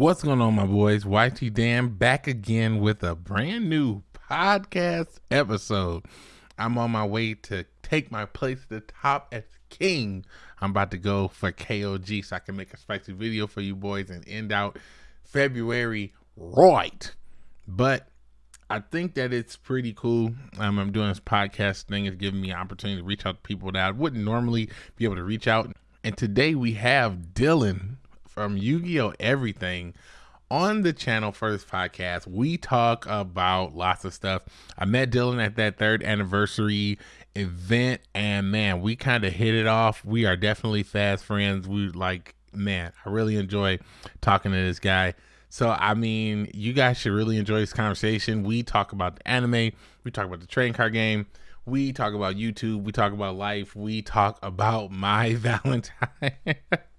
What's going on, my boys? YT Dan back again with a brand new podcast episode. I'm on my way to take my place at the top as king. I'm about to go for KOG so I can make a spicy video for you boys and end out February right. But I think that it's pretty cool. Um, I'm doing this podcast thing. It's giving me an opportunity to reach out to people that I wouldn't normally be able to reach out. And today we have Dylan from Yu-Gi-Oh! Everything on the channel first podcast. We talk about lots of stuff. I met Dylan at that third anniversary event, and man, we kind of hit it off. We are definitely fast friends. We like, man, I really enjoy talking to this guy. So, I mean, you guys should really enjoy this conversation. We talk about the anime, we talk about the train car game, we talk about YouTube, we talk about life, we talk about Mai Valentine.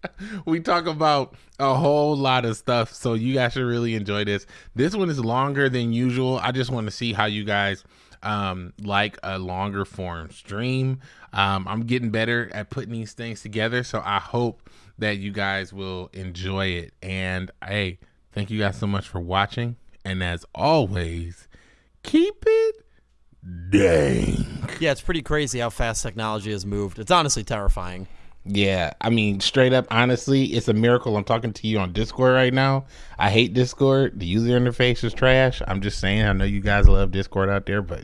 we talk about a whole lot of stuff. So you guys should really enjoy this. This one is longer than usual. I just want to see how you guys um like a longer form stream. Um I'm getting better at putting these things together, so I hope that you guys will enjoy it. And hey, thank you guys so much for watching. And as always, keep it dang. Yeah, it's pretty crazy how fast technology has moved. It's honestly terrifying. Yeah, I mean, straight up, honestly, it's a miracle. I'm talking to you on Discord right now. I hate Discord. The user interface is trash. I'm just saying. I know you guys love Discord out there, but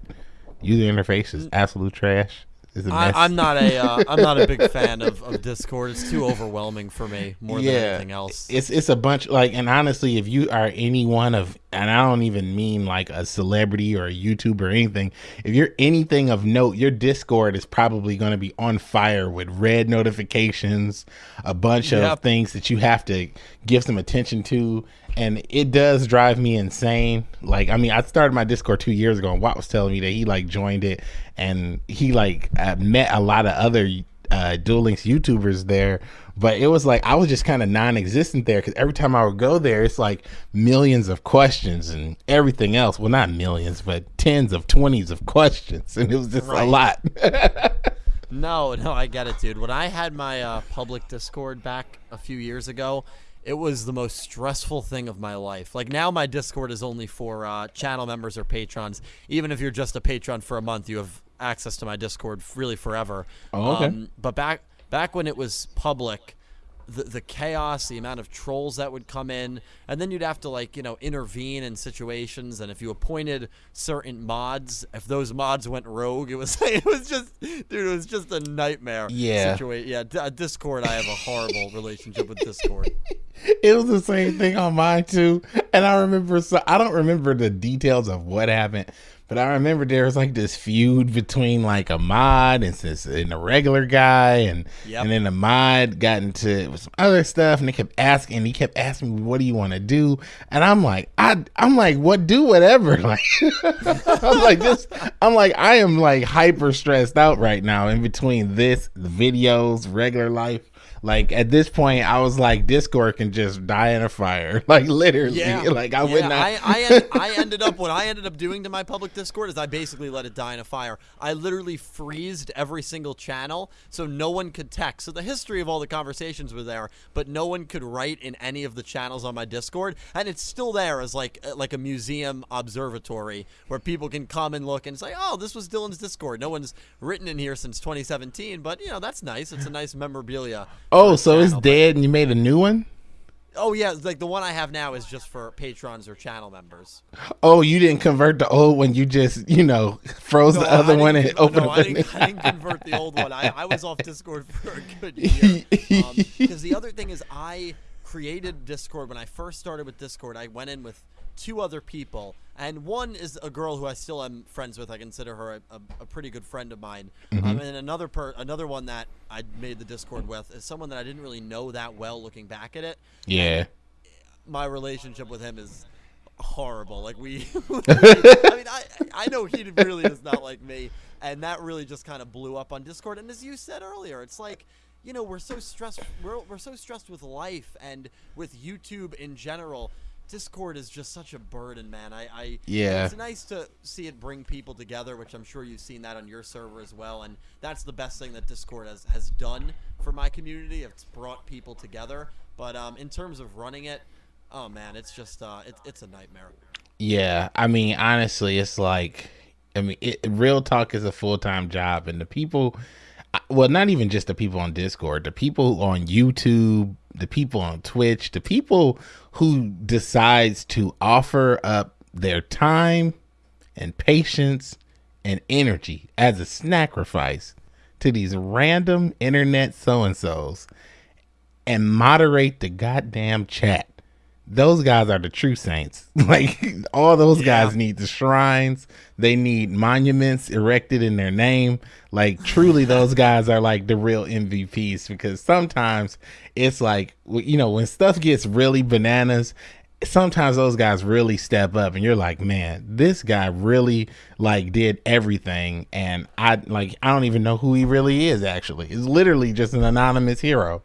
user interface is mm. absolute trash. I, am not a uh, I'm not a big fan of, of Discord. It's too overwhelming for me more yeah, than anything else. It's it's a bunch like and honestly, if you are any one of and I don't even mean like a celebrity or a YouTuber or anything. If you're anything of note, your Discord is probably going to be on fire with red notifications, a bunch yep. of things that you have to give some attention to and it does drive me insane. Like, I mean, I started my Discord two years ago, and Watt was telling me that he like joined it, and he like uh, met a lot of other uh, Duel Links YouTubers there. But it was like I was just kind of non-existent there because every time I would go there, it's like millions of questions and everything else. Well, not millions, but tens of twenties of questions, and it was just right. a lot. no, no, I get it, dude. When I had my uh, public Discord back a few years ago, it was the most stressful thing of my life. Like now, my Discord is only for uh, channel members or patrons. Even if you're just a patron for a month, you have access to my Discord really forever. Oh, okay. Um, but back back when it was public, the, the chaos, the amount of trolls that would come in, and then you'd have to like you know intervene in situations. And if you appointed certain mods, if those mods went rogue, it was it was just dude, it was just a nightmare. Yeah, situation. Yeah, uh, Discord. I have a horrible relationship with Discord. It was the same thing on mine too, and I remember. So I don't remember the details of what happened, but I remember there was like this feud between like a mod and this and a regular guy, and yep. and then the mod got into some other stuff, and they kept asking, and he kept asking me, "What do you want to do?" And I'm like, I I'm like, what do whatever. Like I'm like this. I'm like I am like hyper stressed out right now in between this, the videos, regular life. Like at this point, I was like, Discord can just die in a fire. Like literally, yeah. like I yeah, would not. I I, end, I ended up what I ended up doing to my public Discord is I basically let it die in a fire. I literally freezed every single channel so no one could text. So the history of all the conversations were there, but no one could write in any of the channels on my Discord, and it's still there as like uh, like a museum observatory where people can come and look and say, oh, this was Dylan's Discord. No one's written in here since 2017, but you know that's nice. It's a nice memorabilia. Oh, so it's dead and you made a new one? Oh yeah, like the one I have now is just for patrons or channel members. Oh, you didn't convert the old one. You just you know froze no, the other one and opened. No, I didn't, I didn't, convert the old one. I, I was off Discord for a good year. Because um, the other thing is, I created Discord when I first started with Discord. I went in with two other people, and one is a girl who I still am friends with. I consider her a, a, a pretty good friend of mine. Mm-hmm. Um, and another per, another one that I made the Discord with is someone that I didn't really know that well. Looking back at it, yeah, my relationship with him is horrible. Like we, I mean, I I know he really is not like me, and that really just kind of blew up on Discord. And as you said earlier, it's like you know we're so stressed we're, we're so stressed with life and with youtube in general Discord is just such a burden, man. I, I yeah. It's nice to see it bring people together, which I'm sure you've seen that on your server as well. And that's the best thing that Discord has has done for my community. It's brought people together. But um, in terms of running it, Oh man, it's just uh, it, it's a nightmare. Yeah, I mean, honestly, it's like, I mean, it, real talk is a full time job, and the people, well, not even just the people on Discord, the people on YouTube, the people on Twitch, the people who decides to offer up their time and patience and energy as a sacrifice to these random internet so and so's and moderate the goddamn chat those guys are the true saints. Like all those yeah. guys need the shrines. They need monuments erected in their name. Like truly, those guys are like the real MVPs because sometimes it's like you know when stuff gets really bananas. Sometimes those guys really step up, and you're like, man, this guy really like did everything, and I like I don't even know who he really is. Actually, it's literally just an anonymous hero.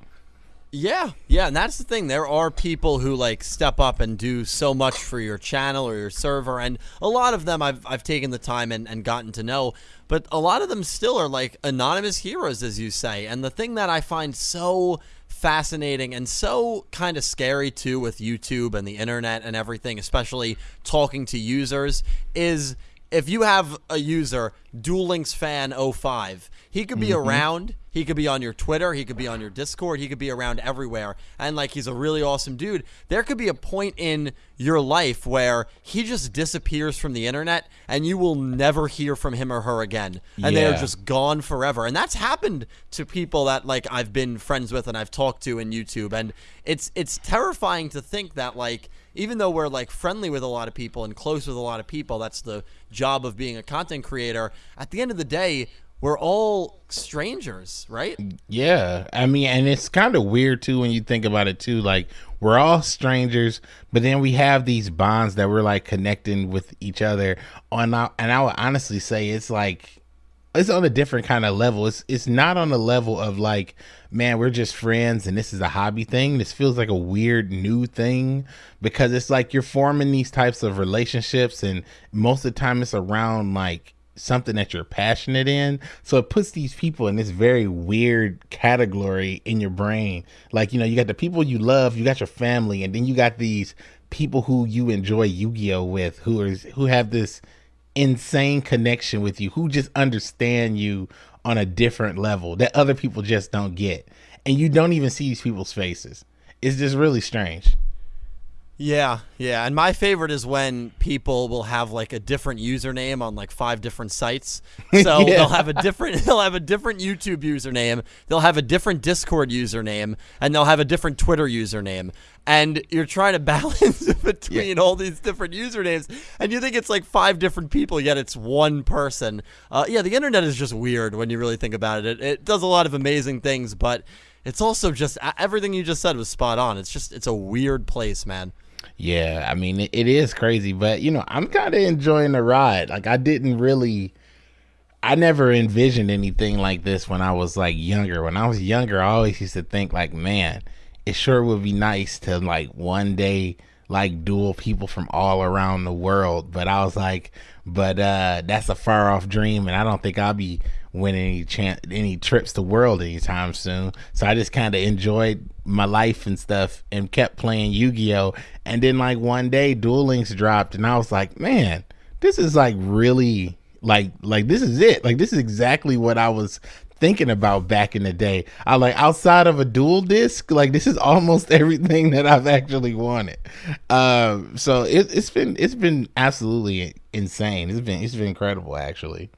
Yeah, yeah, and that's the thing. There are people who like step up and do so much for your channel or your server, and a lot of them I've I've taken the time and, and gotten to know, but a lot of them still are like anonymous heroes, as you say. And the thing that I find so fascinating and so kind of scary too with YouTube and the internet and everything, especially talking to users, is if you have a user, Duel Links fan 05, he could be mm-hmm. around he could be on your Twitter. He could be on your Discord. He could be around everywhere. And like he's a really awesome dude. There could be a point in your life where he just disappears from the internet and you will never hear from him or her again. And yeah. they're just gone forever. And that's happened to people that like I've been friends with and I've talked to in YouTube. And it's it's terrifying to think that like even though we're like friendly with a lot of people and close with a lot of people, that's the job of being a content creator. At the end of the day, we're all strangers, right? Yeah. I mean, and it's kind of weird too when you think about it too. Like, we're all strangers, but then we have these bonds that we're like connecting with each other on. And I would honestly say it's like, it's on a different kind of level. It's it's not on the level of like, man, we're just friends and this is a hobby thing. This feels like a weird new thing because it's like you're forming these types of relationships and most of the time it's around like something that you're passionate in. So it puts these people in this very weird category in your brain. Like, you know, you got the people you love, you got your family, and then you got these people who you enjoy Yu-Gi-Oh with who are who have this insane connection with you, who just understand you on a different level that other people just don't get. And you don't even see these people's faces. It's just really strange. Yeah, yeah. And my favorite is when people will have like a different username on like five different sites. So yeah. they'll have a different they'll have a different YouTube username, they'll have a different Discord username, and they'll have a different Twitter username. And you're trying to balance between yeah. all these different usernames, and you think it's like five different people, yet it's one person. Uh, yeah, the internet is just weird when you really think about it. It, it does a lot of amazing things, but it's also just everything you just said was spot on. It's just it's a weird place, man. Yeah, I mean it, it is crazy, but you know, I'm kind of enjoying the ride. Like I didn't really I never envisioned anything like this when I was like younger. When I was younger, I always used to think like, man, it sure would be nice to like one day like duel people from all around the world. But I was like, but uh that's a far off dream and I don't think I'll be win any chance any trips to world anytime soon. So I just kind of enjoyed my life and stuff and kept playing Yu-Gi-Oh. And then like one day Duel Links dropped and I was like, man, this is like really like like this is it. Like this is exactly what I was thinking about back in the day. I like outside of a duel disk, like this is almost everything that I've actually wanted. Um, so it, it's been it's been absolutely insane. It's been it's been incredible actually.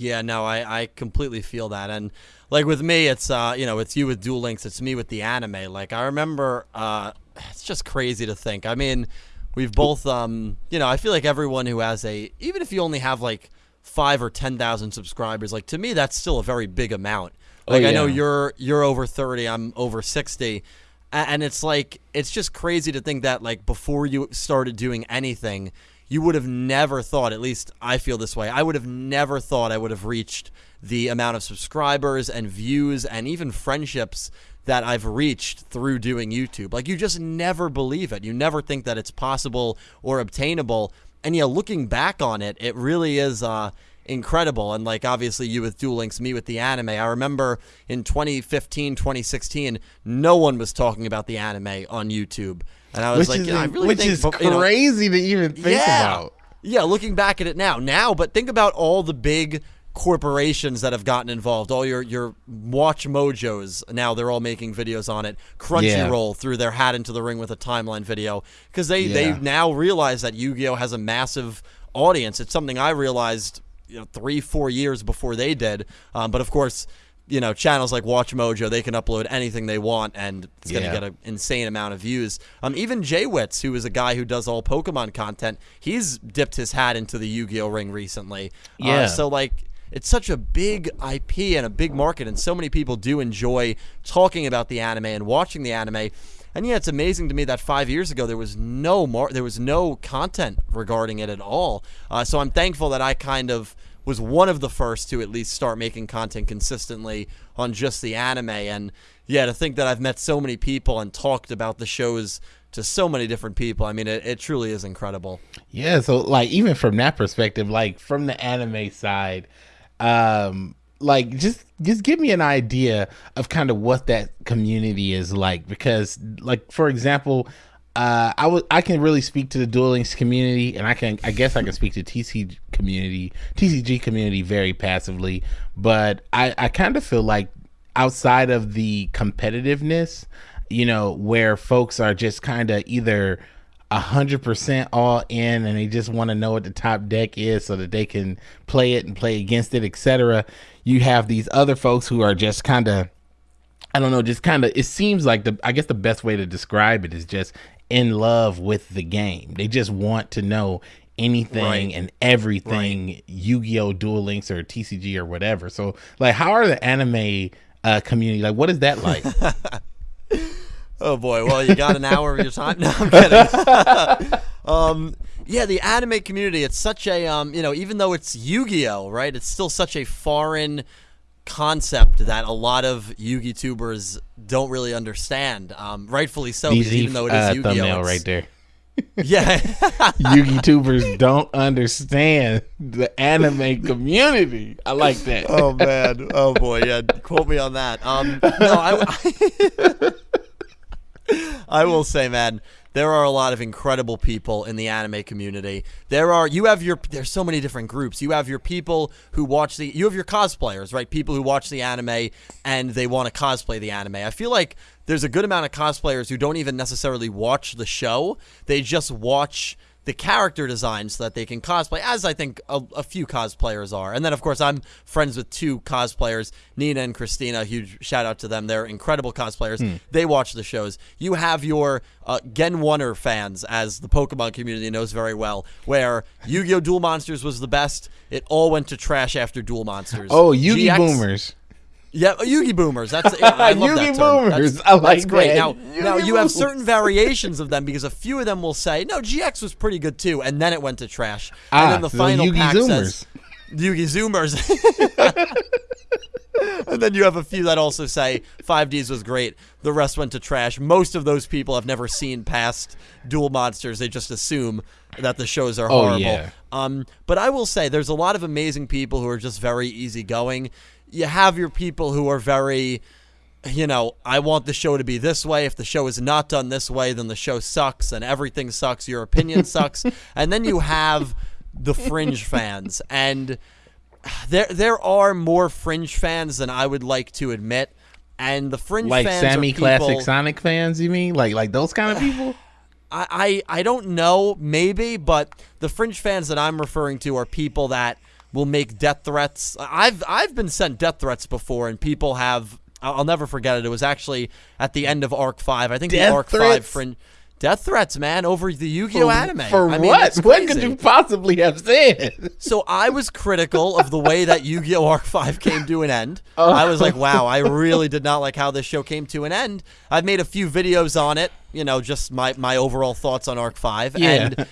Yeah, no, I, I completely feel that. And like with me, it's uh, you know, it's you with Duel Links, it's me with the anime. Like I remember uh it's just crazy to think. I mean, we've both um, you know, I feel like everyone who has a even if you only have like 5 or 10,000 subscribers, like to me that's still a very big amount. Oh, like oh, yeah. I know you're you're over 30, I'm over 60. And it's like it's just crazy to think that like before you started doing anything, you would have never thought, at least I feel this way, I would have never thought I would have reached the amount of subscribers and views and even friendships that I've reached through doing YouTube. Like, you just never believe it. You never think that it's possible or obtainable. And yeah, looking back on it, it really is uh, incredible. And like, obviously, you with Duel Links, me with the anime. I remember in 2015, 2016, no one was talking about the anime on YouTube. And I was which like, is, yeah, I really which think is you know, crazy to even think yeah. about. Yeah, looking back at it now. Now, but think about all the big corporations that have gotten involved. All your your Watch Mojos now they're all making videos on it. Crunchyroll threw their hat into the ring with a timeline video because they Yeah. they now realize that Yu-Gi-Oh has a massive audience. It's something I realized you know three four years before they did. Um, but of course. You know, channels like Watch Mojo, they can upload anything they want, and it's going to get an insane amount of views. Um, even JWittz, who is a guy who does all Pokemon content, he's dipped his hat into the Yu-Gi-Oh ring recently. Uh, Yeah. so like, it's such a big IP and a big market, and so many people do enjoy talking about the anime and watching the anime. And yeah, it's amazing to me that five years ago there was no mar- there was no content regarding it at all. Uh, so I'm thankful that I kind of was one of the first to at least start making content consistently on just the anime. And yeah, to think that I've met so many people and talked about the shows to so many different people, I mean, it, it truly is incredible. Yeah, so like even from that perspective, like from the anime side, um, like just just give me an idea of kind of what that community is like because like for example, uh I would I can really speak to the Duel Links community and I can I guess I can speak to TC community, TCG community very passively, but I I kind of feel like outside of the competitiveness, you know, where folks are just kind of either a hundred percent all in and they just want to know what the top deck is so that they can play it and play against it, etc. You have these other folks who are just kind of I don't know, just kind of it seems like the I guess the best way to describe it is just in love with the game. They just want to know anything Right. and everything Yu-Gi-Oh, Duel Links or TCG or whatever. So like how are the anime uh community like what is that like? Oh boy, well you got an hour of your time. No, I'm kidding. um, yeah, the anime community. It's such a um, you know, even though it's Yu-Gi-Oh, right? It's still such a foreign concept that a lot of Yu-Gi tubers don't really understand. Um, rightfully so, because even though it is uh, Yu-Gi-Oh, thumbnail it's- right there. Yeah. Yugi tubers don't understand the anime community. I like that. oh man. Oh boy. Yeah. Quote me on that. Um, no, I, I will say, man, there are a lot of incredible people in the anime community. There are you have your there's so many different groups. You have your people who watch the you have your cosplayers, right? People who watch the anime and they want to cosplay the anime. I feel like there's a good amount of cosplayers who don't even necessarily watch the show. They just watch the character design so that they can cosplay, as I think a, a few cosplayers are. And then, of course, I'm friends with two cosplayers, Nina and Christina. Huge shout out to them. They're incredible cosplayers. They watch the shows. You have your uh, Gen 1er fans, as the Pokemon community knows very well, where Yu Gi Oh! Duel Monsters was the best. It all went to trash after Duel Monsters. Oh, Yugi GX boomers. Yeah, uh, Yugi boomers. That's I love that term. boomers. That's, I like that's great. that. Now, Yugi now you have certain variations of them because a few of them will say, "No, GX was pretty good too," and then it went to trash. Ah, and then the so final Yugi pack says, Zoomers. "Yugi Zoomers." and then you have a few that also say 5Ds was great. The rest went to trash. Most of those people have never seen past Duel Monsters. They just assume that the shows are Oh, horrible. yeah. Um, but I will say there's a lot of amazing people who are just very easygoing. You have your people who are very, you know, I want the show to be this way. If the show is not done this way, then the show sucks and everything sucks. Your opinion sucks. And then you have the fringe fans. And there there are more fringe fans than I would like to admit. And the fringe Like fans are Sammy people- Classic Sonic fans, you mean? Like like those kind of people? I, I I don't know, maybe, but the fringe fans that I'm referring to are people that will make death threats. I've I've been sent death threats before, and people have. I'll never forget it. It was actually at the end of Arc Five. I think Death the Arc Five threats? fringe death threats, man, over the Yu-Gi-Oh anime. For I mean, what? What could you possibly have said? So I was critical of the way that Yu-Gi-Oh! Arc 5 came to an end. Oh. I was like, wow, I really did not like how this show came to an end. I've made a few videos on it, you know, just my, my overall thoughts on Arc 5. Yeah. And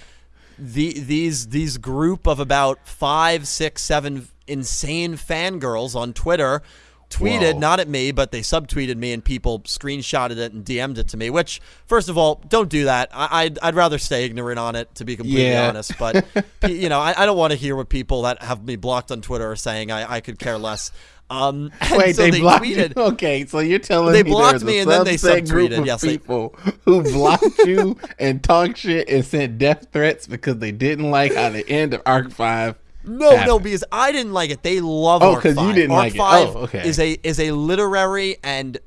the these these group of about five, six, seven insane fangirls on Twitter tweeted, Whoa. not at me, but they subtweeted me and people screenshotted it and DM'd it to me, which, first of all, don't do that. I, I'd, I'd rather stay ignorant on it, to be completely Yeah. honest. But, you know, I, I don't want to hear what people that have me blocked on Twitter are saying. I, I could care less. Um, Wait, so they, they blocked tweeted. you? Okay, so you're telling They me blocked me a and then they subtweeted. of Yes, they- people who blocked you and talked shit and sent death threats because they didn't like how the end of Arc Five. No, no, because I didn't like it. They love Oh, Arc you didn't Arc like it. Oh, okay. is a is a literary and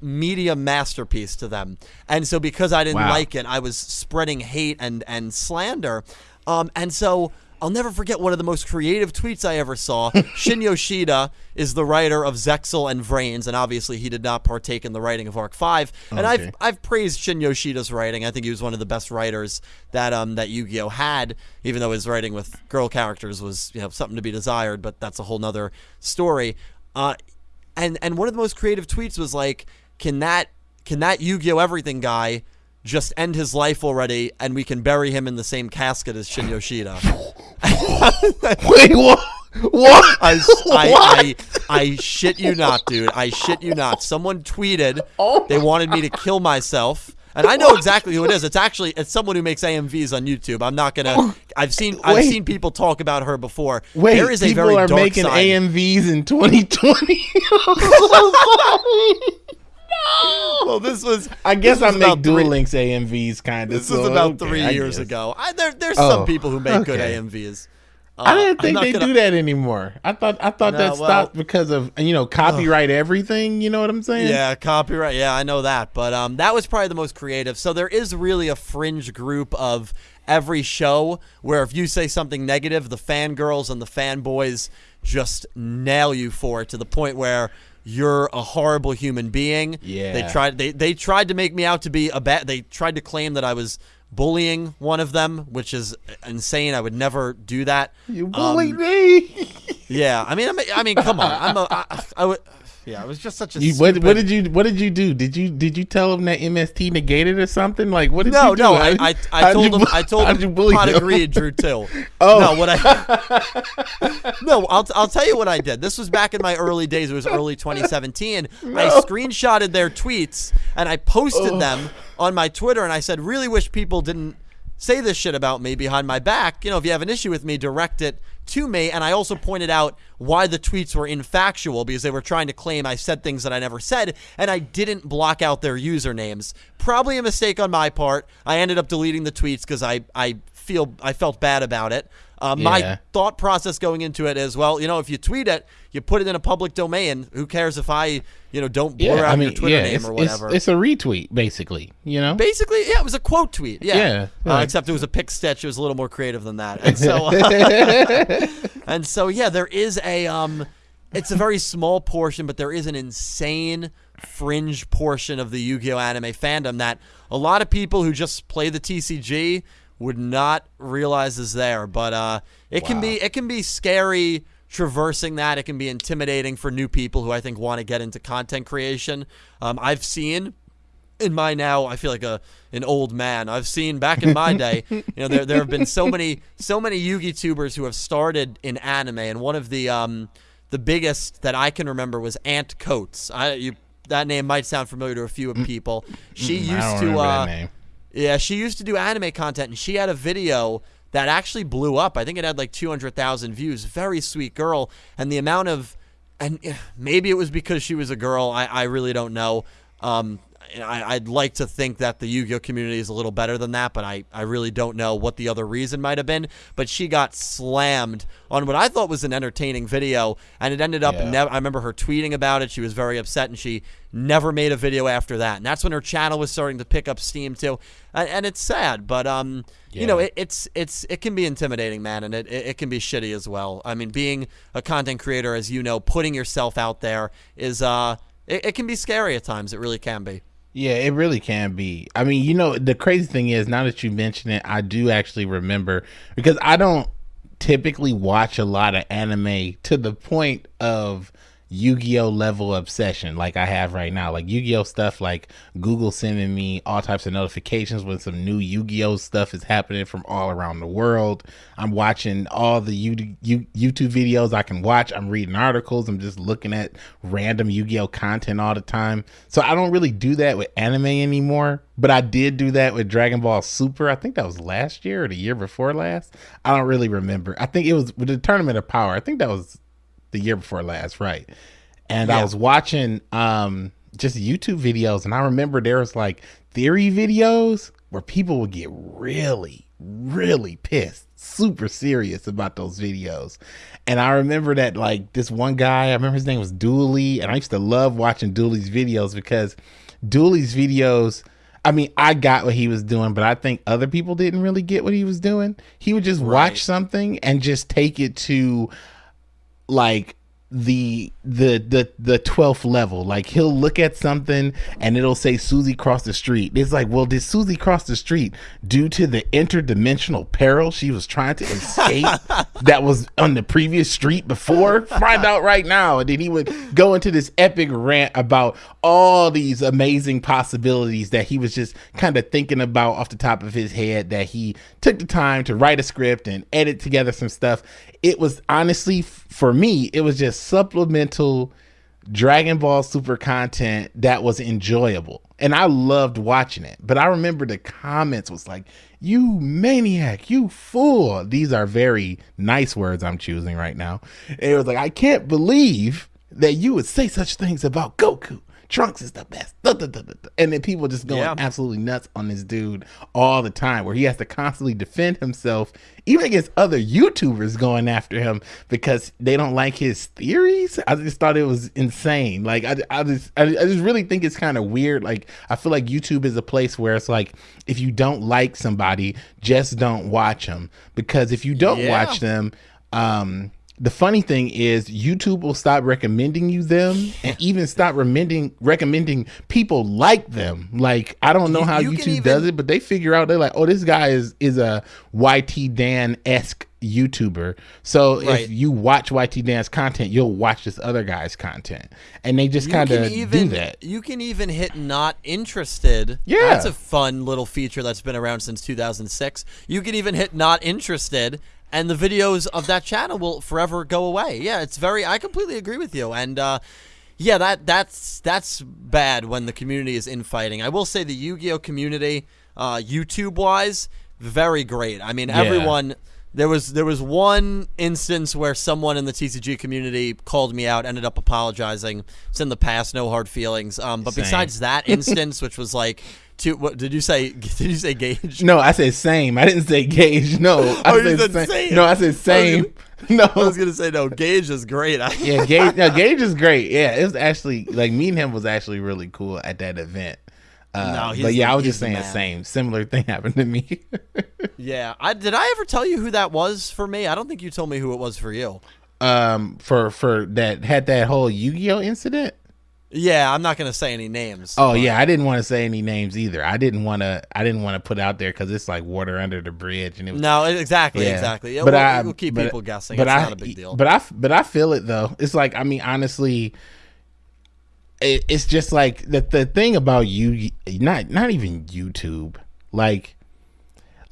media masterpiece to them. And so because I didn't Wow. like it, I was spreading hate and and slander. Um and so I'll never forget one of the most creative tweets I ever saw. Shin Yoshida is the writer of ZEXAL and Vrains, and obviously he did not partake in the writing of Arc Five. And Okay. I've I've praised Shin Yoshida's writing. I think he was one of the best writers that um that Yu-Gi-Oh had, even though his writing with girl characters was you know something to be desired, but that's a whole nother story. Uh, and and one of the most creative tweets was like, can that can that Yu-Gi-Oh everything guy just end his life already, and we can bury him in the same casket as Shin Yoshida? Wait, what? What? I, I, What? I, I shit you not, dude. I shit you not. Someone tweeted Oh they wanted me to kill myself. And I know exactly who it is. It's actually it's someone who makes AMVs on YouTube. I'm not gonna. I've seen Wait. I've seen people talk about her before. Wait, there is a people very are making side. AMVs in 2020. So. No. Well, this was. I guess I make Duel Links AMVs kind of. This was about three years ago. I, there, there's Oh, some people who make good. AMVs. Uh, I didn't think they gonna- do that anymore. I thought I thought No, that well- stopped because of you know copyright everything. You know what I'm saying? Yeah, copyright. Yeah, I know that. But um, that was probably the most creative. So there is really a fringe group of every show where if you say something negative, the fangirls and the fanboys just nail you for it to the point where you're a horrible human being. Yeah. They tried they, they tried to make me out to be a bad they tried to claim that I was bullying one of them, which is insane. I would never do that. You Um, bullied me. Yeah, I mean, I mean, I mean, come on. I'm a, I, I would, yeah, it was just such a. You, what, stupid- what did you What did you do? Did you Did you tell him that MST negated or something? Like what did No, you do? no, I, I, I told you him, I told him, pot him? agreed, Drew too. Oh. No, what I, no, I'll, I'll tell you what I did. This was back in my early days. It was early 2017. I screenshotted their tweets and I posted oh. them on my Twitter, and I said, really wish people didn't say this shit about me behind my back. You know, if you have an issue with me, direct it to me. And I also pointed out why the tweets were infactual because they were trying to claim I said things that I never said, and I didn't block out their usernames. Probably a mistake on my part. I ended up deleting the tweets because I, I feel I felt bad about it. Uh, Yeah. My thought process going into it is, well, you know, if you tweet it, you put it in a public domain. Who cares if I, you know, don't blur Yeah, out I mean, your Twitter yeah, name it's, or whatever? it's a retweet basically. You know. Basically, yeah, it was a quote tweet. Yeah, Yeah, Uh, except it was a pick stitch. It was a little more creative than that. And so, uh, and so, yeah, there is a um, it's a very small portion, but there is an insane fringe portion of the Yu-Gi-Oh anime fandom that a lot of people who just play the TCG would not realize is there. But uh, it can be it can be scary traversing that. It can be intimidating for new people who I think want to get into content creation. Um, I've seen in my now I feel like a an old man. I've seen back in my day, you know, there there have been so many so many Yugi tubers who have started in anime, and one of the um the biggest that I can remember was Ant Coates. I you that name might sound familiar to a few of people. She Mm, used to uh. Yeah, she used to do anime content, and she had a video that actually blew up. I think it had like 200,000 views. Very sweet girl, and the amount of, and eh, maybe it was because she was a girl. I, I really don't know. Um, and I, I'd like to think that the Yu-Gi-Oh community is a little better than that, but I, I really don't know what the other reason might have been. But she got slammed on what I thought was an entertaining video, and it ended up. Yeah. I remember her tweeting about it. She was very upset, and she never made a video after that. And that's when her channel was starting to pick up steam too. And, and it's sad, but um, you know, it, it's it's it can be intimidating, man, and it, it it can be shitty as well. I mean, being a content creator, as you know, putting yourself out there is uh, it, it can be scary at times. It really can be. Yeah, it really can be. I mean, you know, the crazy thing is, now that you mention it, I do actually remember because I don't typically watch a lot of anime to the point of Yu-Gi-Oh level obsession like I have right now. Like Yu-Gi-Oh stuff like Google sending me all types of notifications when some new Yu-Gi-Oh stuff is happening from all around the world. I'm watching all the U- U- YouTube videos I can watch. I'm reading articles. I'm just looking at random Yu-Gi-Oh content all the time. So I don't really do that with anime anymore, but I did do that with Dragon Ball Super. I think that was last year or the year before last. I don't really remember. I think it was with the Tournament of Power. I think that was the year before last, right? and Yeah. I was watching um just YouTube videos, and I remember there was like theory videos where people would get really, really pissed, super serious about those videos. And I remember that like this one guy, I remember his name was Dooley, and I used to love watching Dooley's videos because Dooley's videos. I mean, I got what he was doing, but I think other people didn't really get what he was doing. He would just Right. watch something and just take it to like the the the the 12th level. Like he'll look at something and it'll say susie crossed the street. It's like well did susie cross the street due to the interdimensional peril she was trying to escape that was on the previous street before? Find out right now. And then he would go into this epic rant about all these amazing possibilities that he was just kind of thinking about off the top of his head that he took the time to write a script and edit together some stuff. It was honestly for me it was just supplemental dragon ball super content that was enjoyable. And i loved watching it. But i remember the comments was like you maniac you fool. These are very nice words i'm choosing right now. And it was like i can't believe that you would say such things about goku trunks is the best. Da, da, da, and then people just going Yeah. absolutely nuts on this dude all the time where he has to constantly defend himself even against other youtubers going after him because they don't like his theories. I just thought it was insane. Like i, I just I, I just really think it's kind of weird. Like i feel like youtube is a place where it's like if you don't like somebody just don't watch them because if you don't Yeah. watch them um the funny thing is YouTube will stop recommending you them and even stop recommending recommending people like them. Like I don't know You- how you YouTube even- does it, but they figure out they're like, oh, this guy is is a YT Dan esque YouTuber. So Right. if you watch YT Dan's content, you'll watch this other guy's content, and they just kind of do that. you can even hit not interested. Yeah. that's a fun little feature that's been around since 2006. You can even hit not interested, and the videos of that channel will forever go away. Yeah, it's very. I completely agree with you, and uh, yeah, that that's that's bad when the community is infighting. I will say the Yu-Gi-Oh community, uh, YouTube wise, very great. I mean, everyone. There was there was one instance where someone in the TCG community called me out, ended up apologizing. It's in the past, no hard feelings. Um, but Same. besides that instance, which was like, to what did you say? Did you say Gage? No, I said same. I didn't say gauge. No, I Oh, you said same. same. No, I said same. No, I was gonna say no. Gage is great. Yeah, Gage. No, Gage is great. Yeah, it was actually like me and him was actually really cool at that event. Uh, No, but yeah, I was just saying man. same. Similar thing happened to me. yeah. I did. I ever tell you who that was for me? I don't think you told me who it was for you. um, for for that had that whole Yu-Gi-Oh incident. Yeah, I'm not gonna say any names. Oh yeah, I didn't want to say any names either. I didn't want to. I didn't want to put out there because it's like water under the bridge, and it was No, exactly, Yeah. exactly. Yeah, But we'll, I we'll keep but- people guessing. But it's I, not a big deal. But I, but I feel it though. It's like I mean, honestly, it, it's just like the the thing about you, not not even YouTube, like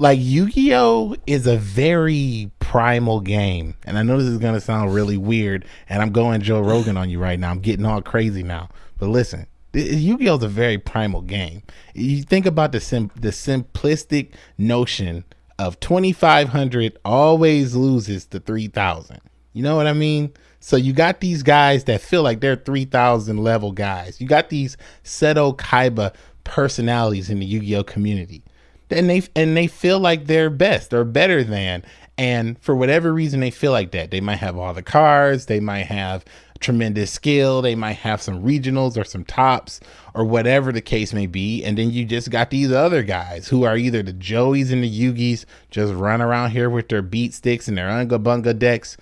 like Yu-Gi-Oh is a very primal game, and I know this is gonna sound really weird, and I'm going Joe Rogan on you right now. I'm getting all crazy now, but listen. Yu-Gi-Oh is a very primal game. You think about the sim- the simplistic notion of 2500 always loses to 3000. You know what I mean? So you got these guys that feel like they're 3000 level guys. You got these Seto Kaiba personalities in the Yu-Gi-Oh community. And they and they feel like they're best or better than and for whatever reason they feel like that. They might have all the cards, they might have tremendous skill, they might have some regionals or some tops or whatever the case may be. And then you just got these other guys who are either the Joeys and the Yugis just run around here with their beat sticks and their Unga Bunga decks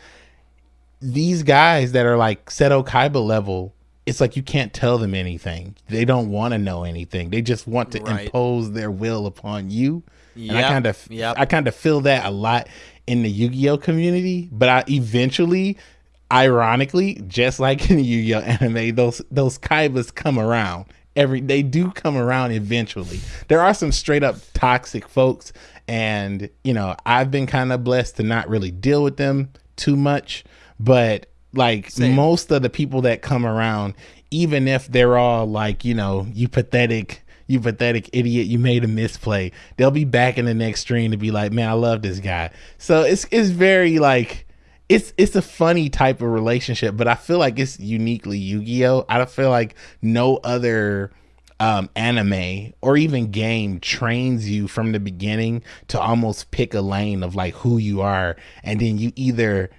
these guys that are like Seto Kaiba level, it's like you can't tell them anything. They don't want to know anything. They just want to Right. impose their will upon you. And I kind of yep. I kind of feel that a lot in the Yu-Gi-Oh community, but I eventually ironically, just like in the Yu-Gi-Oh anime, those those Kaibas come around. Every they do come around eventually. There are some straight up toxic folks and you know, I've been kind of blessed to not really deal with them too much, but like Same. most of the people that come around even if they're all like, you know, you pathetic you pathetic idiot, you made a misplay. They'll be back in the next stream to be like, man, I love this guy. So it's it's very like it's it's a funny type of relationship, but I feel like it's uniquely Yu-Gi-Oh. I don't feel like no other um, anime or even game trains you from the beginning to almost pick a lane of like who you are, and then you either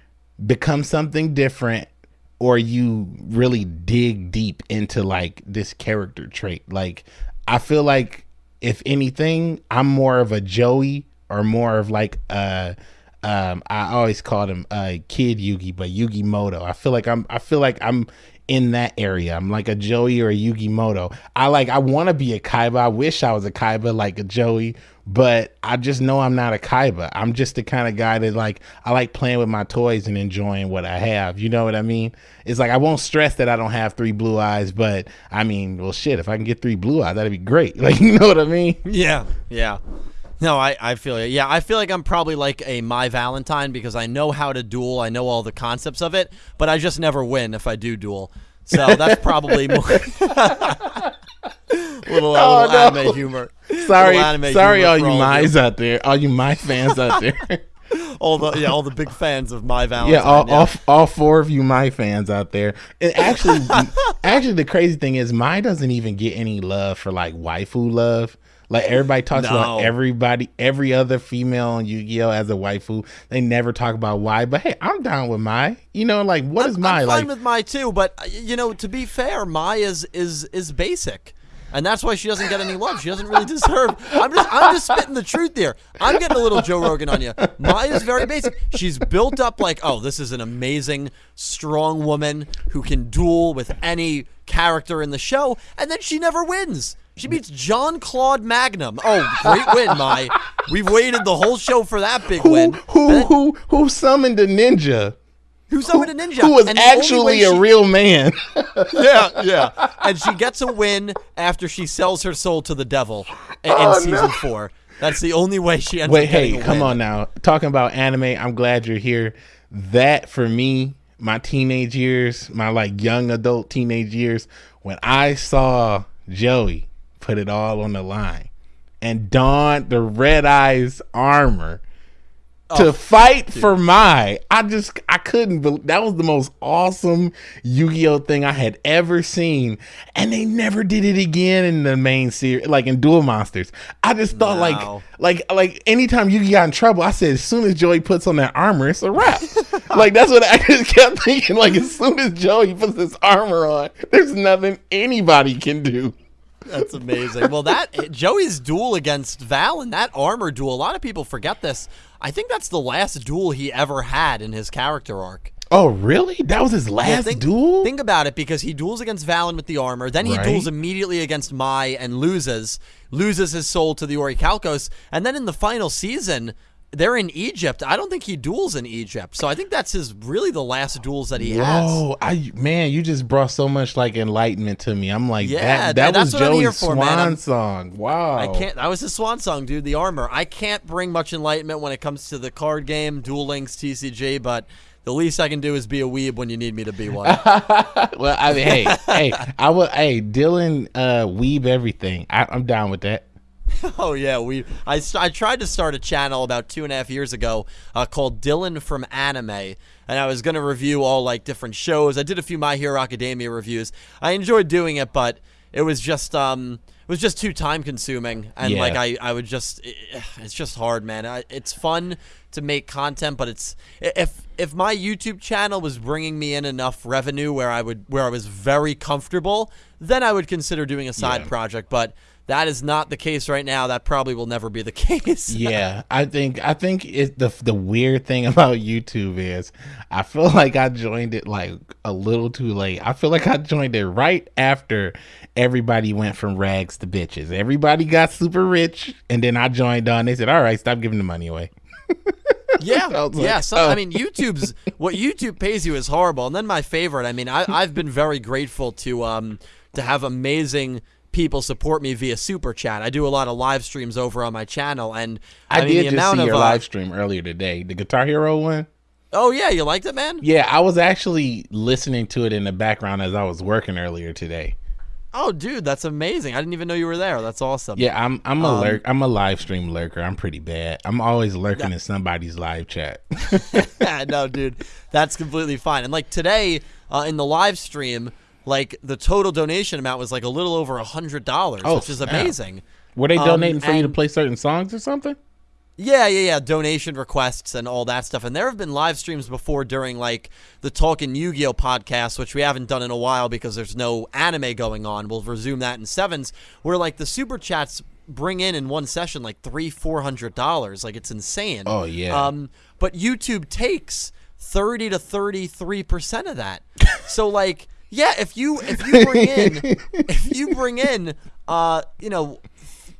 become something different or you really dig deep into like this character trait. Like I feel like if anything, I'm more of a Joey or more of like a um I always called him uh kid Yugi, but Yugi Moto. I feel like I'm I feel like I'm in that area. I'm like a Joey or a Yugi Moto. I like I want to be a Kaiba. I wish I was a Kaiba like a Joey, but I just know I'm not a Kaiba. I'm just the kind of guy that like I like playing with my toys and enjoying what I have. You know what I mean? It's like I won't stress that I don't have three blue eyes, but I mean, well shit, if I can get three blue eyes, that'd be great. Like, you know what I mean? Yeah. Yeah. No, I, I feel it. Yeah, I feel like I'm probably like a Mai Valentine because I know how to duel. I know all the concepts of it, but I just never win if I do duel. So that's probably more. Little, Oh, little no. anime humor. Sorry, anime sorry, humor all you mice out there, all you my fans out there. all the yeah, all the big fans of Mai Valentine. yeah, all, all all four of you my fans out there. And actually, actually, the crazy thing is, Mai doesn't even get any love for like waifu love. Like everybody talks about everybody, every other female on Yu-Gi-Oh as a waifu. They never talk about why. But hey, I'm down with Mai. You know, like what is I'm, my I'm like? with Mai too, but uh, you know, to be fair, Mai is is is basic. And that's why she doesn't get any love. She doesn't really deserve. I'm just, I'm just spitting the truth here. I'm getting a little Joe Rogan on you. Maya is very basic. She's built up like, oh, this is an amazing, strong woman who can duel with any character in the show, and then she never wins. She beats John Claude Magnum. Oh, great win, Mai. We've waited the whole show for that big who win. who who who summoned a ninja? Who summoned a ninja? Who was And the only actually a she- real man? yeah, yeah. And she gets a win after she sells her soul to the devil in, in Oh, season no. four. That's the only way she ends Wait, up getting hey, a come win. on now. Talking about anime, I'm glad you're here. That for me, my teenage years, my like young adult teenage years, when I saw Joey put it all on the line and don the red eyes armor Oh, to fight for Mai I just I couldn't believe that was the most awesome Yu-Gi-Oh thing I had ever seen and they never did it again in the main series like in Duel Monsters. I just thought No. like like like anytime Yu-Gi got in trouble, I said as soon as Joey puts on that armor, it's a wrap. like that's what I just kept thinking. Like as soon as Joey puts this armor on, there's nothing anybody can do. That's amazing. Well, that Joey's duel against Val and that armor duel. A lot of people forget this. I think that's the last duel he ever had in his character arc. Oh really? That was his Yeah, last think, duel? Think about it because he duels against Valon with the armor, then he Right. duels immediately against Mai and loses, loses his soul to the Orichalcos, and then in the final season, they're in Egypt. I don't think he duels in Egypt, so I think that's his really the last duels that he has. Oh, I man, you just brought so much like enlightenment to me. I'm like, Yeah, that that was Joey's for, swan song. Wow. I can't. That was his swan song, dude. The armor. I can't bring much enlightenment when it comes to the card game, Duel Links, TCG, but the least I can do is be a weeb when you need me to be one. Well, I mean, hey, hey, I will. Hey, Dylan, uh, weave everything. I, I'm down with that. Oh yeah, we. I, I tried to start a channel about two and a half years ago uh, called Dylan from Anime, and I was gonna review all like different shows. I did a few My Hero Academia reviews. I enjoyed doing it, but it was just um, it was just too time consuming, and Yeah. like I, I would just, eh, it's just hard, man. I, it's fun to make content, but it's if if my YouTube channel was bringing me in enough revenue where I would where I was very comfortable, then I would consider doing a side Yeah. project, but. That is not the case right now. That probably will never be the case. Yeah, I think I think it the the weird thing about YouTube is I feel like I joined it like a little too late. I feel like I joined it right after everybody went from rags to bitches. Everybody got super rich, and then I joined on. They said, "All right, stop giving the money away." Yeah, I was like, yeah. So, oh. I mean, YouTube's what YouTube pays you is horrible. And then my favorite. I mean, I, I've been very grateful to um to have amazing people support me via super chat. I do a lot of live streams over on my channel, and I, I, mean did the just amount see of your uh, live stream earlier today, the Guitar Hero one. oh yeah, you liked it, man. Yeah, I was actually listening to it in the background as I was working earlier today. Oh, dude, that's amazing! I didn't even know you were there. That's awesome. Yeah, I'm I'm a Um, lurk. I'm a live stream lurker. I'm pretty bad. I'm always lurking in somebody's live chat. No, dude, that's completely fine. And like today uh, in the live stream, like the total donation amount was like a little over a hundred dollars, Oh, which is amazing. Were they Um, donating for you to play certain songs or something? Yeah, yeah, yeah. Donation requests and all that stuff. And there have been live streams before during like the Talking Yu Gi Oh podcast, which we haven't done in a while because there's no anime going on. We'll resume that in sevens, where like the super chats bring in in one session like three, four hundred dollars. Like it's insane. Oh, yeah. Um, but YouTube takes thirty to thirty-three percent of that. so like, yeah, if you if you bring in if you bring in uh you know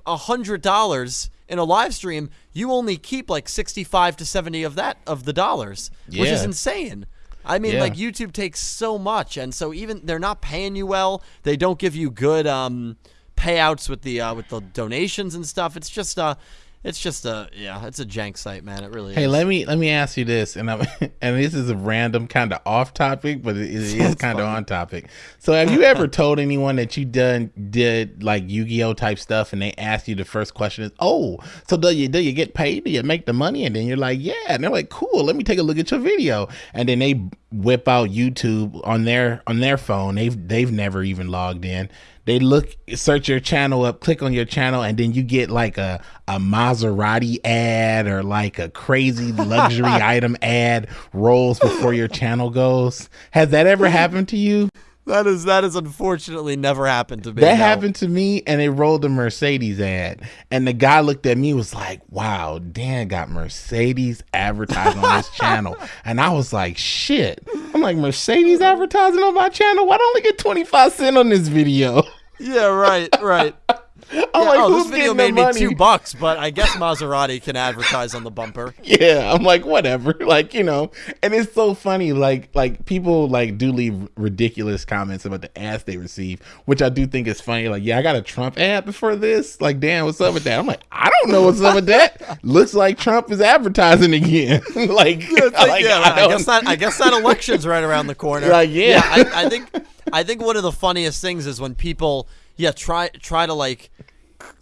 a hundred dollars in a live stream, you only keep like sixty-five to seventy of that of the dollars, which is insane. I mean, Yeah. like YouTube takes so much, and so even they're not paying you well. They don't give you good um, payouts with the uh, with the donations and stuff. It's just uh, it's just a yeah, it's a jank site, man. It really Hey, is. let me let me ask you this, and I'm and this is a random kind of off topic, but it, it is kind of on topic. So, have you ever told anyone that you done did like Yu-Gi-Oh type stuff, and they ask you the first question is, "Oh, so do you do you get paid? Do you make the money?" And then you're like, "Yeah," and they're like, "Cool, let me take a look at your video," and then they whip out YouTube on their on their phone. They've they've never even logged in. They look search your channel up, click on your channel, and then you get like a a Maserati ad or like a crazy luxury item ad rolls before your channel goes. Has that ever happened to you? that is that has unfortunately never happened to me. That no. happened to me, and they rolled a Mercedes ad, and the guy looked at me was like, "Wow, Dan got Mercedes advertising on his channel," and I was like, "Shit!" I'm like, "Mercedes advertising on my channel? Why don't I get 25 cent on this video?" Yeah, right, right. I'm Yeah, like, oh, "Who's this video made me money?" two bucks, but I guess Maserati can advertise on the bumper. yeah i'm like whatever like you know and it's so funny like like people like do leave ridiculous comments about the ads they receive which i do think is funny like yeah i got a trump ad before this like damn what's up with that i'm like i don't know what's up with that looks like trump is advertising again like, It's like, like, yeah, I I, guess that I guess that election's right around the corner. Like, yeah. I, I think I think one of the funniest things is when people yeah try try to like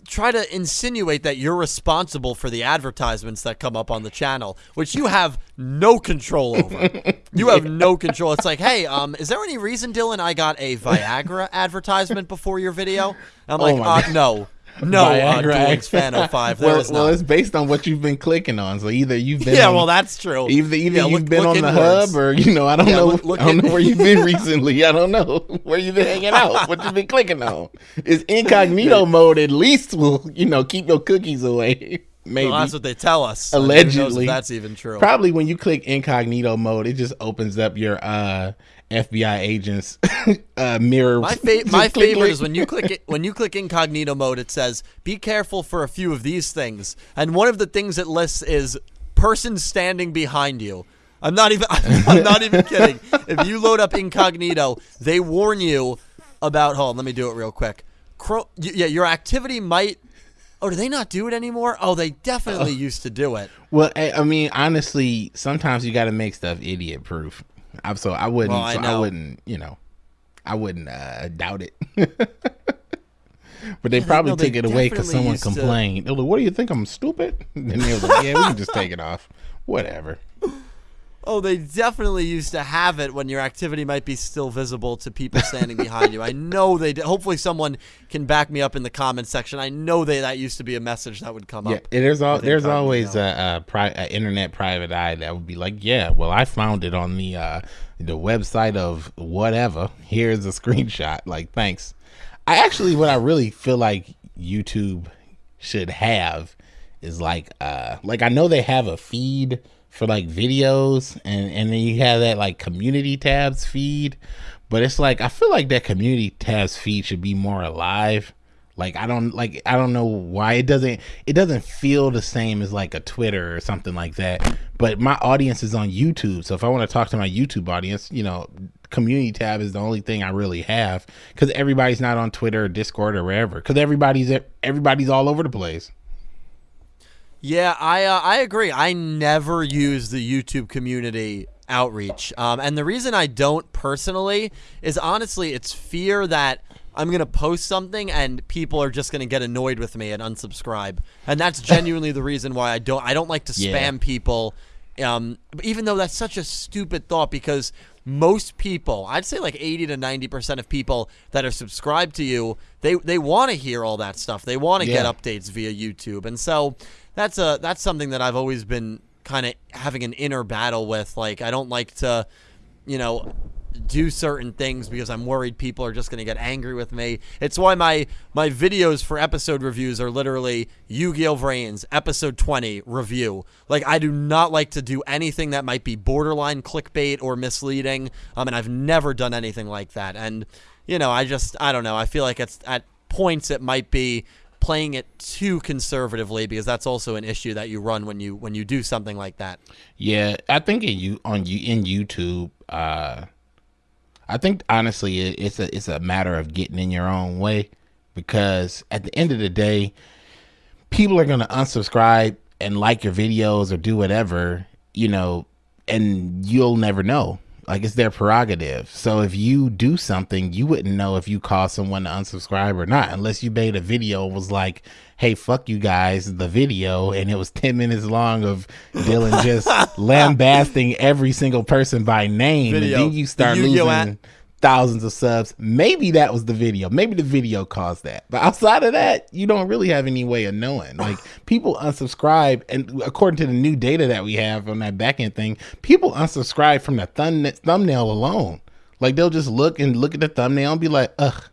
try to insinuate that you're responsible for the advertisements that come up on the channel, which you have no control over. You have no control. It's like, hey, um, is there any reason, Dylan, I got a Viagra advertisement before your video? I'm like, Oh my uh, no. No, uh, Viagra Dylan's ad- fan 05. There well, well it's based on what you've been clicking on so either you've been Yeah, on- well, that's true. Either either Yeah, you've look- been look on the hub or you know I don't Yeah, know look- look I don't know where you've been recently. I don't know where you've been hanging out. What you've been clicking on? Is incognito mode at least will you know keep your cookies away? Maybe. Well, that's what they tell us. Who knows if Allegedly. that's even true. Probably when you click incognito mode, it just opens up your uh FBI agents uh mirror. My fa- my favorite is when you click it when you click incognito mode. It says, "Be careful for a few of these things," and one of the things it lists is person standing behind you. I'm not even. I'm not even kidding. If you load up incognito, they warn you about. Hold on, let me do it real quick. Cro- yeah, your activity might. Oh, do they not do it anymore? Oh, they definitely used to do it. Well, I, I mean, honestly, sometimes you got to make stuff idiot proof. I'm so I wouldn't. Well, I so I wouldn't. You know, I wouldn't uh, doubt it. but they probably no, they took it away because someone used to- complained. Like, "What do you think? I'm stupid?" And they like, "Yeah, we can just take it off. Whatever." Oh, they definitely used to have it when your activity might be still visible to people standing behind you. I know they did. Hopefully, someone can back me up in the comments section. I know they that used to be a message that would come Yeah, up. there's all there's always a, a, pri- a internet private eye that would be like, yeah, well, I found it on the uh, the website of whatever. Here's a screenshot. Like, thanks. I actually, what I really feel like YouTube should have is like, uh, like I know they have a feed for like videos, and and then you have that like community tabs feed, but it's like I feel like that community tabs feed should be more alive. Like I don't like I don't know why it doesn't it doesn't feel the same as like a Twitter or something like that. But my audience is on YouTube, so if I want to talk to my YouTube audience, you know, community tab is the only thing I really have because everybody's not on Twitter or Discord or wherever because everybody's everybody's all over the place. Yeah, I uh, I agree. I never use the YouTube community outreach, um, and the reason I don't personally is honestly it's fear that I'm gonna post something and people are just gonna get annoyed with me and unsubscribe. And that's genuinely the reason why I don't I don't like to spam Yeah. people. Um, even though that's such a stupid thought because most people, I'd say like 80 to 90% of people that are subscribed to you, they they want to hear all that stuff. They want to get updates via YouTube. And so that's a that's something that I've always been kind of having an inner battle with. Like I don't like to, you know, do certain things because I'm worried people are just going to get angry with me. It's why my my videos for episode reviews are literally Yu-Gi-Oh! Vrains episode 20 review. Like I do not like to do anything that might be borderline clickbait or misleading. Um, and I've never done anything like that. And you know, I just I don't know. I feel like it's at points it might be playing it too conservatively because that's also an issue that you run when you when you do something like that. Yeah, I think in you on you in YouTube, uh I think honestly it, it's a it's a matter of getting in your own way because at the end of the day, people are going to unsubscribe and like your videos or do whatever, you know, and you'll never know. Like it's their prerogative. So if you do something, you wouldn't know if you caused someone to unsubscribe or not, unless you made a video and was like, "Hey, fuck you guys," the video, and it was ten minutes long of Dylan just lambasting every single person by name, Video. and then you start The losing thousands of subs. Maybe that was the video. Maybe the video caused that. But outside of that, you don't really have any way of knowing. Like people unsubscribe, and according to the new data that we have on that back end thing, people unsubscribe from the thumb- thumbnail alone. Like they'll just look and look at the thumbnail and be like, "Ugh,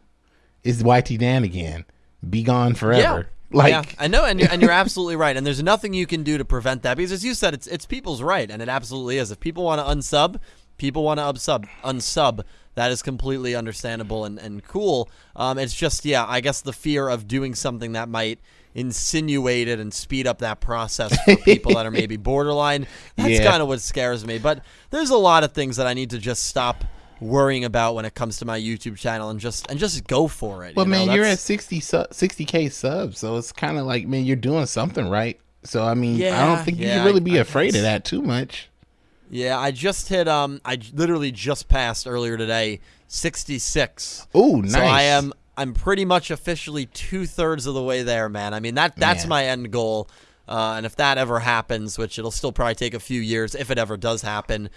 it's YT Dan again. Be gone forever." Yeah. Like yeah, I know, and you're, and you're absolutely right. And there's nothing you can do to prevent that because, as you said, it's it's people's right, and it absolutely is. If people want to unsub, people want to unsub, unsub. That is completely understandable and, and cool. Um, it's just, yeah, I guess the fear of doing something that might insinuate it and speed up that process for people that are maybe borderline. That's Yeah. kind of what scares me. But there's a lot of things that I need to just stop worrying about when it comes to my YouTube channel and just and just go for it. Well, you know? man, you're at That's- 60 su- 60k subs, so it's kind of like, man, you're doing something right. So I mean, I don't think you can really I- be I afraid guess. of that too much. Yeah, I just hit. Um, I literally just passed earlier today, sixty-six. Oh, nice. So I am. I'm pretty much officially two thirds of the way there, man. I mean that that's Man. my end goal. Uh, and if that ever happens, which it'll still probably take a few years, if it ever does happen,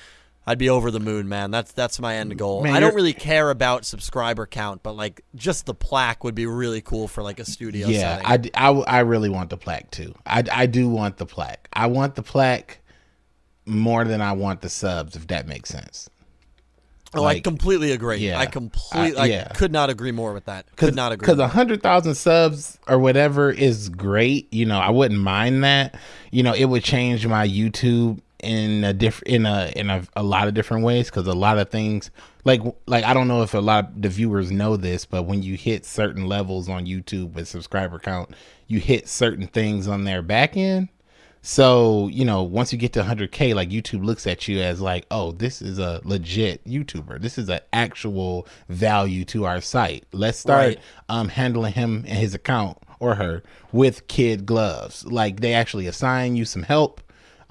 I'd be over the moon, man. That's that's my end goal. Man, I don't really care about subscriber count, but like just the plaque would be really cool for like a studio Yeah, setting. I, I I really want the plaque too. I, I do want the plaque. I want the plaque more than I want the subs, if that makes sense. oh, I completely agree. yeah, I completely. I- yeah. I could not agree more with that. Could not agree. Because a hundred thousand subs or whatever is great. You know, I wouldn't mind that. You know, it would change my YouTube in a different in a in a, a lot of different ways. Because a lot of things, like like I don't know if a lot of the viewers know this, but when you hit certain levels on YouTube with subscriber count, you hit certain things on their back end. So, you know, once you get to 100K, like YouTube looks at you as like, oh, this is a legit YouTuber. This is an actual value to our site. Let's start Right. um, handling him and his account or her with kid gloves. Like they actually assign you some help.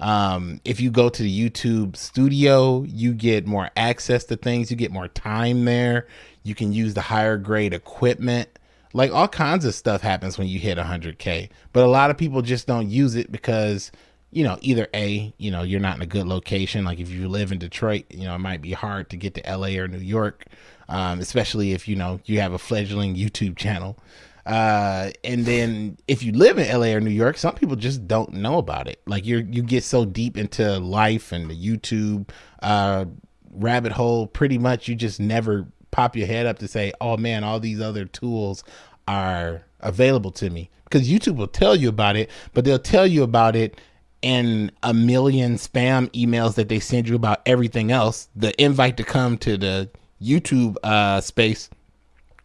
Um, if you go to the YouTube studio, you get more access to things. You get more time there. You can use the higher grade equipment like all kinds of stuff happens when you hit 100k but a lot of people just don't use it because you know either a you know you're not in a good location. Like if you live in detroit you know it might be hard to get to la or new york um, especially if you know you have a fledgling youtube channel. Uh, and then if you live in la or new york some people just don't know about it. Like you're you get so deep into life and the youtube uh, rabbit hole pretty much you just never pop your head up to say oh man all these other tools are available to me because youtube will tell you about it but they'll tell you about it in a million spam emails that they send you about everything else the invite to come to the youtube uh, space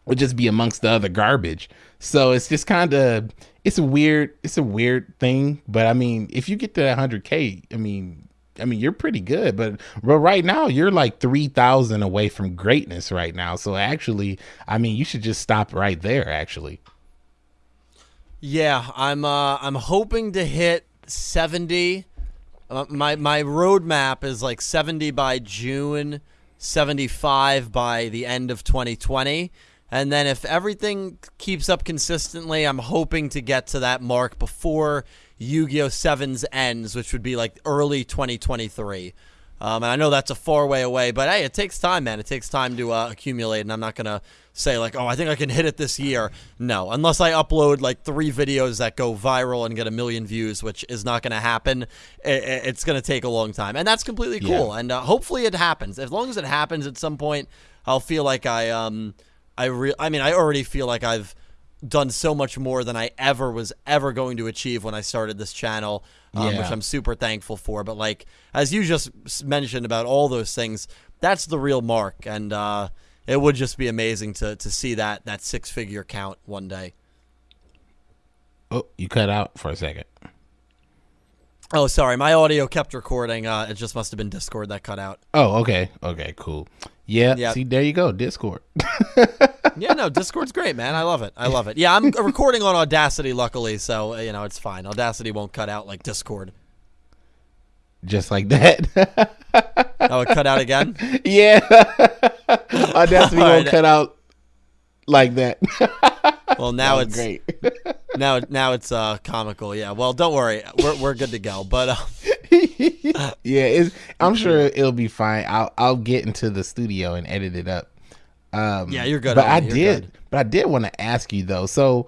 would just be amongst the other garbage. So it's just kind of it's a weird it's a weird thing, but I mean, if you get to 100k, I mean, I mean, you're pretty good, but but right now you're like 3000 away from greatness right now. So actually, I mean, you should just stop right there actually. Yeah, I'm uh I'm hoping to hit 70. Uh, my my roadmap is like 70 by June, 75 by the end of 2020, And then if everything keeps up consistently, I'm hoping to get to that mark before Yu-Gi-Oh! Sevens ends, which would be like early 2023. Um, and I know that's a far way away, but hey, it takes time, man. It takes time to uh, accumulate, and I'm not gonna say like, oh, I think I can hit it this year. No, unless I upload like three videos that go viral and get a million views, which is not gonna happen. It, it's gonna take a long time, and that's completely cool. Yeah. And uh, hopefully it happens. As long as it happens at some point, I'll feel like I um I re- I mean I already feel like I've done so much more than I ever was ever going to achieve when I started this channel, um, Yeah. which I'm super thankful for. But like as you just mentioned about all those things, that's the real mark, and uh, it would just be amazing to to see that that six figure count one day. Oh, you cut out for a second. Oh, sorry, my audio kept recording. Uh, it just must have been Discord that cut out. Oh, okay. Okay, cool. Yeah, Yeah. see, there you go. Discord. Yeah, no, Discord's great, man. I love it. I love it. Yeah, I'm recording on Audacity, luckily, so uh, you know it's fine. Audacity won't cut out like Discord. Just like that. Oh, it cut out again. yeah. Audacity won't cut out like that. Well, now That it's great. now now it's uh comical. Yeah. Well, don't worry, we're we're good to go. But uh, yeah, it's, I'm sure it'll be fine. I'll I'll get into the studio and edit it up. Um, Yeah, you're good, But I did, good. but I did want to ask you though. So,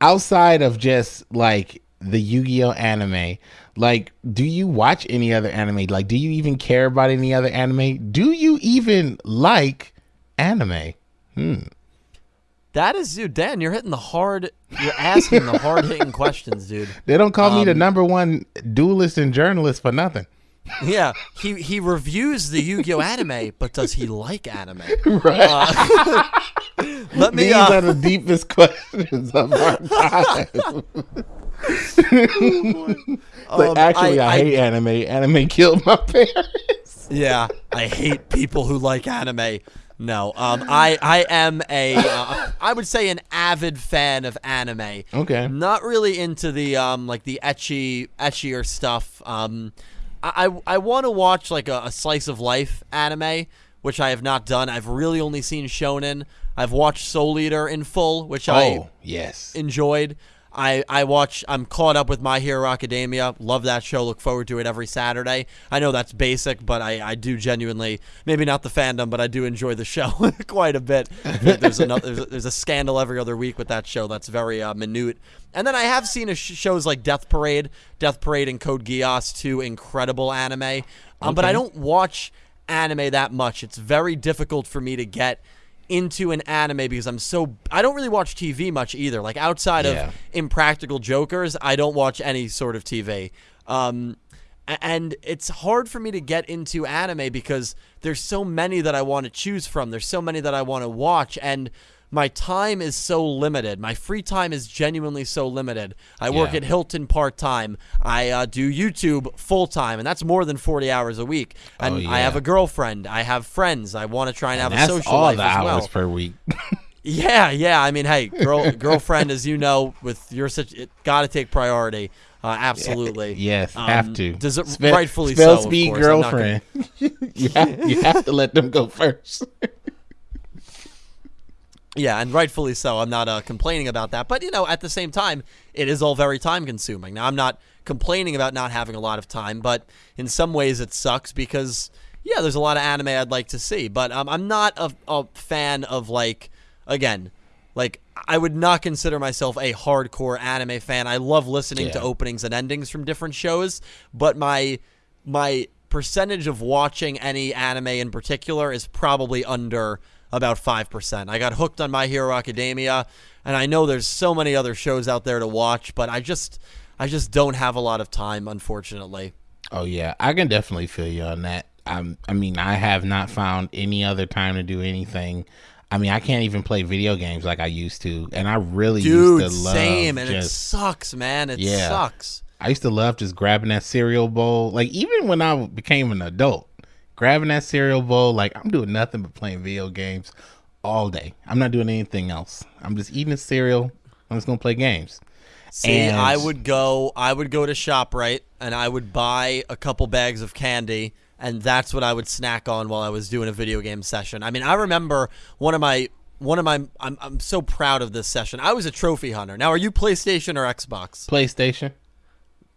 outside of just like the Yu-Gi-Oh anime, like, do you watch any other anime? Like, do you even care about any other anime? Do you even like anime? That is, dude, Dan, you're hitting the hard. You're asking the hard hitting questions, dude. They don't call me the Um, number one duelist and journalist for nothing. Yeah, he he reviews the Yu-Gi-Oh anime, but does he like anime? Right. Uh, let me. These Uh, are the deepest questions of our time. like, Um, actually, I, I- hate anime. Anime killed my parents. Yeah, I hate people who like anime. No, um, I I am a uh, I would say an avid fan of anime. Okay. Not really into the um like the etchy etchier stuff. Um, I I, I want to watch like a, a slice of life anime, which I have not done. I've really only seen Shonen. I've watched Soul Eater in full, which I Oh, yes. enjoyed. I, I watch I'm caught up with My Hero Academia. Love that show. Look forward to it every Saturday. I know that's basic, but I, I do genuinely maybe not the fandom, but I do enjoy the show quite a bit. There's another there's a, there's a scandal every other week with that show that's very uh, minute. And then I have seen a sh- shows like Death Parade, Death Parade and Code Geass, two incredible anime. Um, But I don't watch anime that much. It's very difficult for me to get into an anime because I'm so I don't really watch TV much either. Like outside Yeah. of Impractical Jokers, I don't watch any sort of TV. Um, and it's hard for me to get into anime because there's so many that I want to choose from. There's so many that I want to watch and my time is so limited. My free time is genuinely so limited. I work Yeah. at Hilton part time. I uh, do YouTube full time, and that's more than 40 hours a week. And Oh, I have a girlfriend. I have friends. I want to try and, have a That's social all life the as hours well. per week. Yeah, yeah. I mean, hey, girl, girlfriend, as you know, with your such, it got to take priority. Uh, absolutely. yes, Um, have to. Does it Spe- rightfully spell so? speed course. I'm gonna- girlfriend. you, have, you have to let them go first. Yeah, and rightfully so. I'm not uh, complaining about that, but you know, at the same time, it is all very time consuming. Now, I'm not complaining about not having a lot of time, but in some ways, it sucks because yeah, there's a lot of anime I'd like to see, but um, I'm not a, a fan of like again. Like I would not consider myself a hardcore anime fan. I love listening to openings and endings from different shows, but my my percentage of watching any anime in particular is probably under about 5%. I got hooked on My Hero Academia and I know there's so many other shows out there to watch, but I just I just don't have a lot of time unfortunately. Oh yeah, I can definitely feel you on that. I'm, I mean, I have not found any other time to do anything. I mean, I can't even play video games like I used to, and I really Dude, used to love same and it sucks, man. It Yeah. sucks. I used to love just grabbing that cereal bowl. Like even when I became an adult, grabbing that cereal bowl, like I'm doing nothing but playing video games all day. I'm not doing anything else. I'm just eating a cereal. I'm just gonna play games. See, And- I would go I would go to ShopRite and I would buy a couple bags of candy and that's what I would snack on while I was doing a video game session. I mean, I remember one of my one of my I'm I'm so proud of this session. I was a trophy hunter. Now, are you PlayStation or Xbox? PlayStation.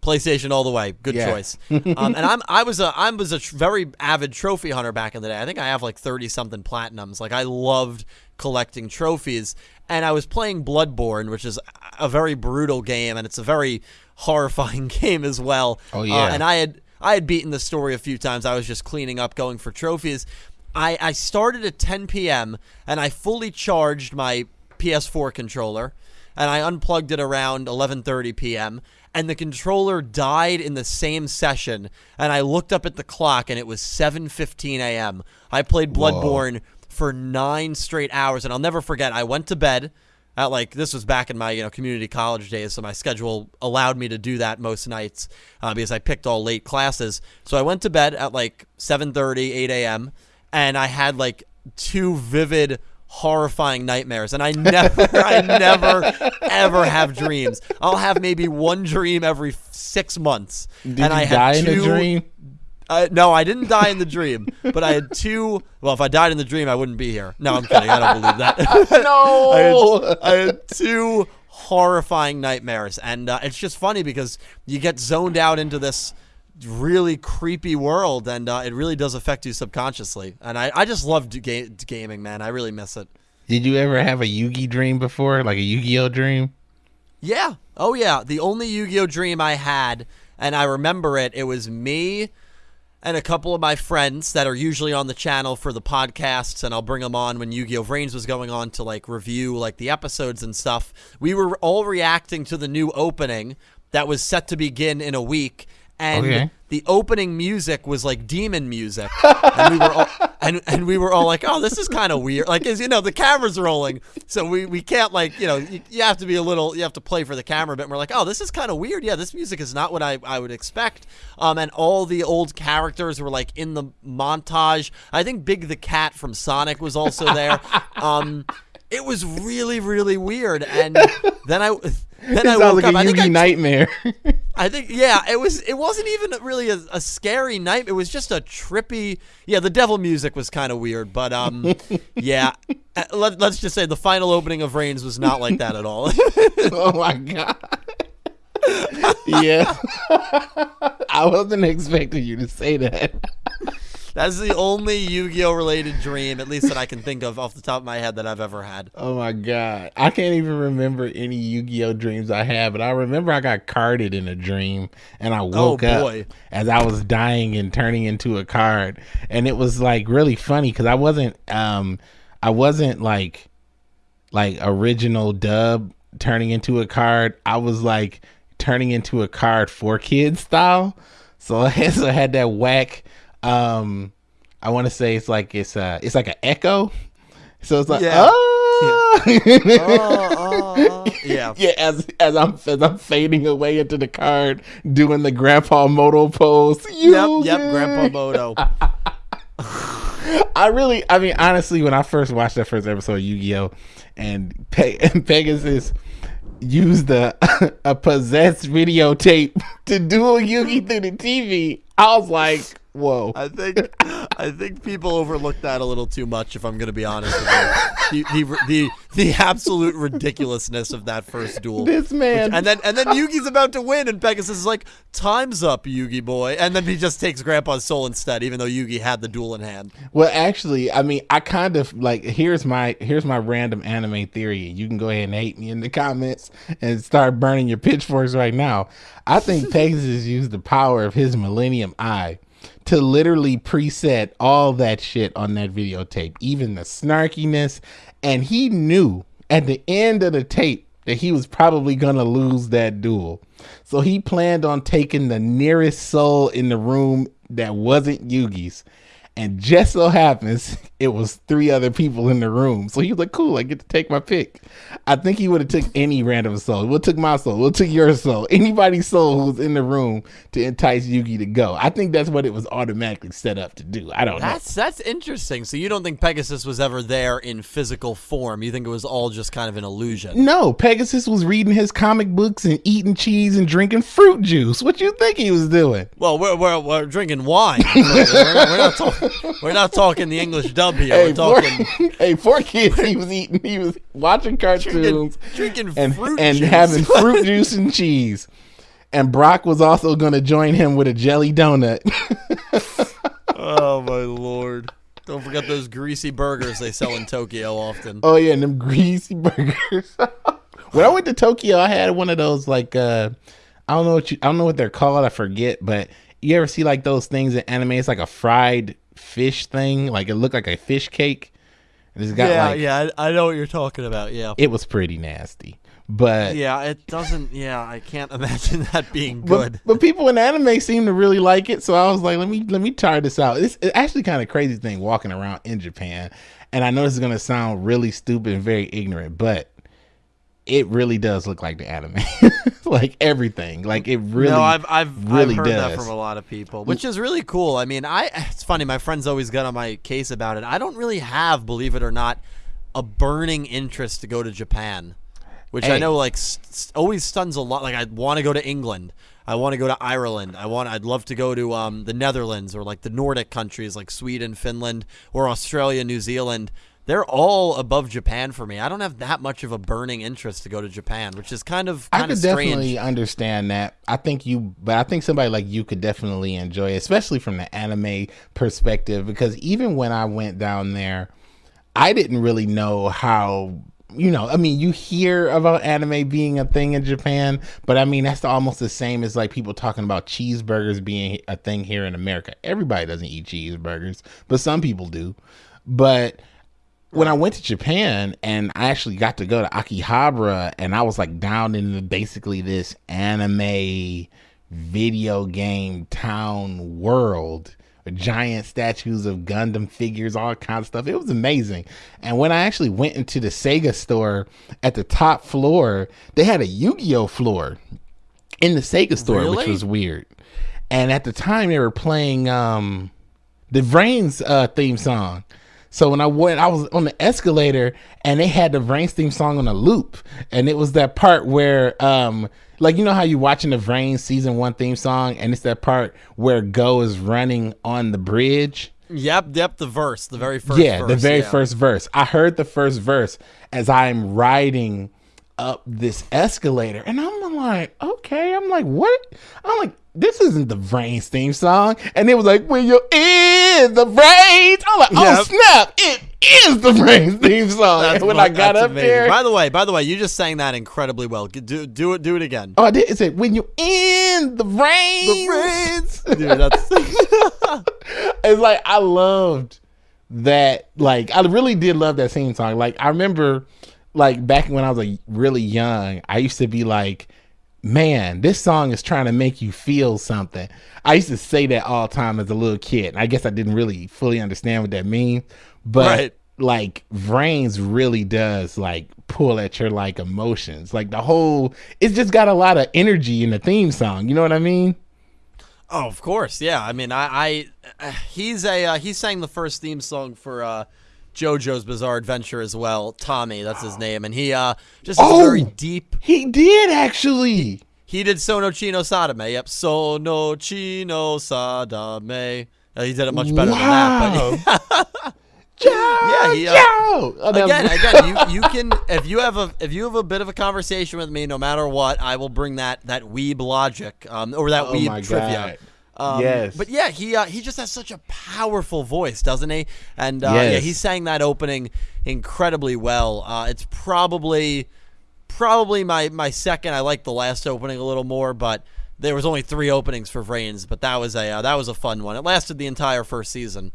PlayStation all the way. Good Yeah. choice. um, and I'm I was a I was a tr- very avid trophy hunter back in the day. I think I have like thirty something platinums. Like I loved collecting trophies. And I was playing Bloodborne, which is a very brutal game, and it's a very horrifying game as well. Oh, Uh, yeah. and I had I had beaten the story a few times. I was just cleaning up, going for trophies. I, I started at 10 p.m. and I fully charged my PS4 controller, and I unplugged it around 11:30 p.m. And the controller died in the same session, and I looked up at the clock, and it was 7:15 a.m. I played Bloodborne for nine straight hours, and I'll never forget. I went to bed at like this was back in my you know community college days, so my schedule allowed me to do that most nights uh, because I picked all late classes. So I went to bed at like 7:30, 8 a.m. and I had like two vivid, horrifying nightmares. And I never, I never, ever have dreams. I'll have maybe one dream every six months. Did and you I die had in two, a dream? uh, no, I didn't die in the dream, but I had two. Well, if I died in the dream, I wouldn't be here. No, I'm kidding. I don't believe that. No. I had, I had two horrifying nightmares, and uh, it's just funny because you get zoned out into this really creepy world, and uh, it really does affect you subconsciously. And I, I just love ga- gaming, man. I really miss it. Did you ever have a Yugi dream before, like a Yu-Gi-Oh dream? Yeah. Oh, yeah. The only Yu Gi Oh dream I had, and I remember it, it was me and a couple of my friends that are usually on the channel for the podcasts, and I'll bring them on when Yu Gi Oh! Vrains was going on to like review like the episodes and stuff. We were all reacting to the new opening that was set to begin in a week. And Okay. the opening music was like demon music, and we were all, and, and we were all like, "Oh, this is kind of weird." Like, as you know, the camera's rolling, so we, we can't like you know you, you have to be a little you have to play for the camera a bit. And we're like, "Oh, this is kind of weird." Yeah, this music is not what I, I would expect. Um, and all the old characters were like in the montage. I think Big the Cat from Sonic was also there. um, it was really really weird, and then I then It I woke like up. a I think I nightmare. I think yeah, it was. It wasn't even really a, a scary night. It was just a trippy. Yeah, the devil music was kind of weird, but um, yeah. Uh, Let, let's just say the final opening of Vrains was not like that at all. oh my god. yeah. I wasn't expecting you to say that. That's the only Yu-Gi-Oh related dream, at least that I can think of off the top of my head that I've ever had. Oh my god. I can't even remember any Yu-Gi-Oh dreams I had, but I remember I got carded in a dream and I woke Oh, up as I was dying and turning into a card. And it was like really funny cuz I wasn't um I wasn't like like original dub turning into a card. I was like turning into a card 4Kids style. So I had, so I had that whack um I want to say it's like it's uh it's like an echo. So it's like Yeah. oh. Oh, oh, yeah. Yeah, as as I'm as I'm fading away into the card, doing the Grandpa Muto pose. Yep, yep, Yugi. Grandpa Muto. I really, I mean, honestly, when I first watched that first episode of Yu Gi Oh, and, Pe- and Pegasus used a a possessed videotape to duel Yugi through the TV, I was like, whoa. I think I think people overlook that a little too much. If I'm going to be honest with you, the, the the the absolute ridiculousness of that first duel. This man, And then and then Yugi's about to win, and Pegasus is like, "Time's up, Yugi boy." And then he just takes Grandpa's soul instead, even though Yugi had the duel in hand. Well, actually, I mean, I kind of like here's my here's my random anime theory. You can go ahead and hate me in the comments and start burning your pitchforks right now. I think Pegasus used the power of his Millennium Eye to literally preset all that shit on that videotape, even the snarkiness, and he knew at the end of the tape that he was probably gonna lose that duel. So he planned on taking the nearest soul in the room that wasn't Yugi's. And just so happens it was three other people in the room. So he was like, cool, I get to take my pick. I think he would have took any random soul. We'll took my soul. We'll took your soul. Anybody's soul who was in the room to entice Yugi to go. I think that's what it was automatically set up to do. I don't know. That's that's interesting. So you don't think Pegasus was ever there in physical form? You think it was all just kind of an illusion? No, Pegasus was reading his comic books and eating cheese and drinking fruit juice. What you think he was doing? Well, we're we're, we're drinking wine. we're, we're not talking. We're not talking the English dub here. Hey, We're talking hey, 4Kids. He was eating. He was watching cartoons drinking and fruit and juice. having fruit juice and cheese. And Brock was also going to join him with a jelly donut. oh my lord! Don't forget those greasy burgers they sell in Tokyo often. oh yeah, and them greasy burgers. when I went to Tokyo, I had one of those like uh I don't know what you I don't know what they're called. I forget, but you ever see like those things in anime? It's like a fried fish thing. Like it looked like a fish cake. And it's got yeah, like yeah, I, I know what you're talking about. Yeah. it was pretty nasty. But Yeah, it doesn't. Yeah, I can't imagine that being But, good. but people in anime seem to really like it, so I was like, let me let me try this out. It's, it's actually kind of crazy thing walking around in Japan, and I know this is gonna sound really stupid and very ignorant, but it really does look like the anime, like everything. Like it really, no, I've I've, really I've heard that from a lot of people, which is really cool. I mean, I it's funny. My friends always got on my case about it. I don't really have, believe it or not, a burning interest to go to Japan, which I know like st- st- always stuns a lot. Like I want to go to England. I want to go to Ireland. I want. I'd love to go to um, the Netherlands or like the Nordic countries like Sweden, Finland, or Australia, New Zealand. They're all above Japan for me. I don't have that much of a burning interest to go to Japan, which is kind of I could of strange. definitely understand that. I think you, but I think somebody like you could definitely enjoy it, especially from the anime perspective. Because even when I went down there, I didn't really know how. You know, I mean, you hear about anime being a thing in Japan, but I mean, that's almost the same as like people talking about cheeseburgers being a thing here in America. Everybody doesn't eat cheeseburgers, but some people do. But when I went to Japan and I actually got to go to Akihabara and I was like down in basically this anime video game town world giant statues of Gundam figures, all kinds of stuff. It was amazing. And when I actually went into the Sega store at the top floor, they had a Yu-Gi-Oh floor in the Sega store, which was weird. And at the time they were playing um the Vrains uh, theme song. So when I went, I was on the escalator and they had the Vrains theme song on a loop, and it was that part where, um, like you know how you're watching the Vrain season one theme song, and it's that part where Go is running on the bridge. Yep, yep, the verse, the very first yeah, verse, the very yeah. first verse. I heard the first verse as I'm riding up this escalator, and I'm like, okay, I'm like, what? I'm like, this isn't the Vrains theme song, and it was like, when you're in the Brains, I'm like, oh Yep. snap, it is the Vrains theme song. That's when fu- I got up amazing. there, By the way, by the way, you just sang that incredibly well. Do do it do it again. oh, I did. It said, when you're in the Brains, Dude, that's it's like I loved that. Like I really did love that theme song. Like I remember, like back when I was like really young, I used to be like, "Man, this song is trying to make you feel something." I used to say that all the time as a little kid. I guess I didn't really fully understand what that means, but Right. like Vrains really does like pull at your like emotions. Like the whole, it's just got a lot of energy in the theme song. You know what I mean? Oh, of course, yeah. I mean, I, I uh, he's a uh, he sang the first theme song for uh, JoJo's Bizarre Adventure as well. Tommy, that's his name, and he uh, just Oh! very deep. He did actually. He did Sono Chi no Sadame. Yep, Sono Chi no Sadame. Uh, he did it much better than that. But yeah, he, uh, again, again, you, you can if you have a if you have a bit of a conversation with me, no matter what, I will bring that that weeb logic um, or that Oh weeb trivia. God. Um, Yes. but yeah, he uh, he just has such a powerful voice, doesn't he? And uh, yeah, he sang that opening incredibly well. Uh, it's probably probably my my second. I like the last opening a little more, but there was only three openings for Vrains, but that was a uh, that was a fun one. It lasted the entire first season.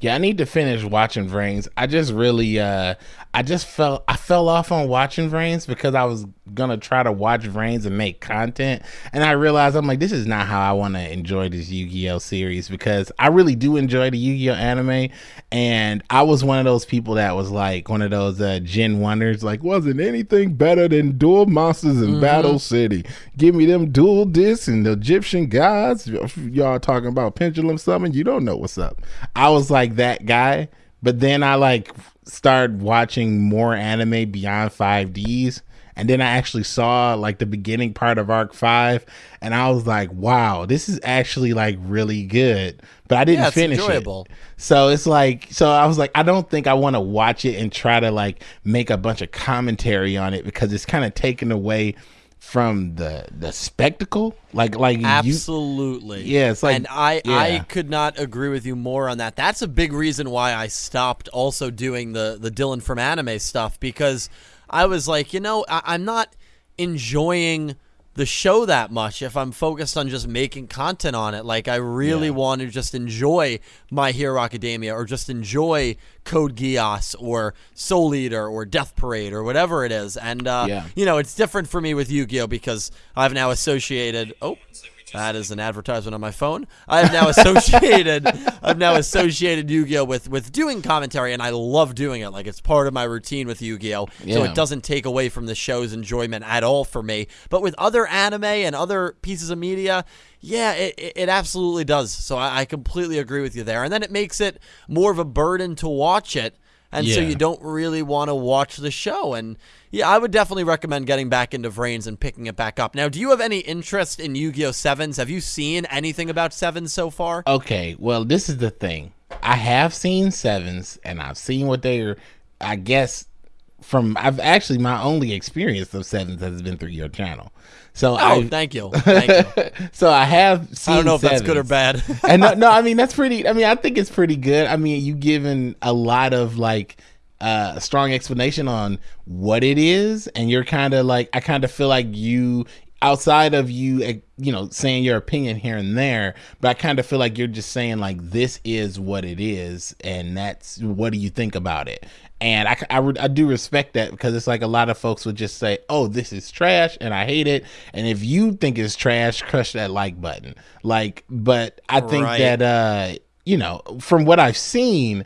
Yeah, I need to finish watching Vrains. I just really uh I just fell I fell off on watching Vrains because I was gonna try to watch Vrains and make content. And I realized I'm like, this is not how I wanna enjoy this Yu-Gi-Oh series because I really do enjoy the Yu-Gi-Oh anime. And I was one of those people that was like one of those uh Gen Wonders, like, wasn't anything better than Duel Monsters in Battle City. Give me them duel disks and the Egyptian gods. Y'all talking about pendulum summon, you don't know what's up. I was like that guy, but then I like started watching more anime beyond 5Ds and then I actually saw like the beginning part of Arc-V, and I was like, "Wow, this is actually like really good." But I didn't Yeah, finish enjoyable. it. So it's like, so I was like, I don't think I want to watch it and try to like make a bunch of commentary on it because it's kind of taken away from the the spectacle. Like, like you, Absolutely. Yeah, it's like- and I I could not agree with you more on that. That's a big reason why I stopped also doing the the Dylan from anime stuff because I was like, you know, I, I'm not enjoying the show that much if I'm focused on just making content on it. Like I really Yeah. want to just enjoy My Hero Academia or just enjoy Code Geass or Soul Eater or Death Parade or whatever it is. And uh, Yeah. you know, it's different for me with Yu-Gi-Oh because I've now associated. Oh, that is an advertisement on my phone. I've now associated. I've now associated Yu-Gi-Oh with with doing commentary, and I love doing it. Like it's part of my routine with Yu-Gi-Oh. So it doesn't take away from the show's enjoyment at all for me. But with other anime and other pieces of media. Yeah, it, it it absolutely does. So I, I completely agree with you there. And then it makes it more of a burden to watch it and so you don't really want to watch the show. And yeah, I would definitely recommend getting back into Vrains and picking it back up. Now, do you have any interest in Yu-Gi-Oh Sevens? Have you seen anything about Sevens so far? Okay, well, this is the thing. I have seen sevens, and I've seen what they're. I guess from I've actually my only experience of sevens has been through your channel. So Oh, I thank you. Thank you. so I have seen. I don't know if that's good or bad. and no, no, I mean that's pretty. I mean, I think it's pretty good. I mean, you given a lot of like uh, strong explanation on what it is, and you're kind of like I kind of feel like you outside of you, eh, you know, saying your opinion here and there, but I kind of feel like you're just saying like this is what it is, and that's what do you think about it? And I, I, I do respect that because it's like a lot of folks would just say, oh, this is trash and I hate it. And if you think it's trash, crush that like button. Like, but I think Right. that, uh, you know, from what I've seen,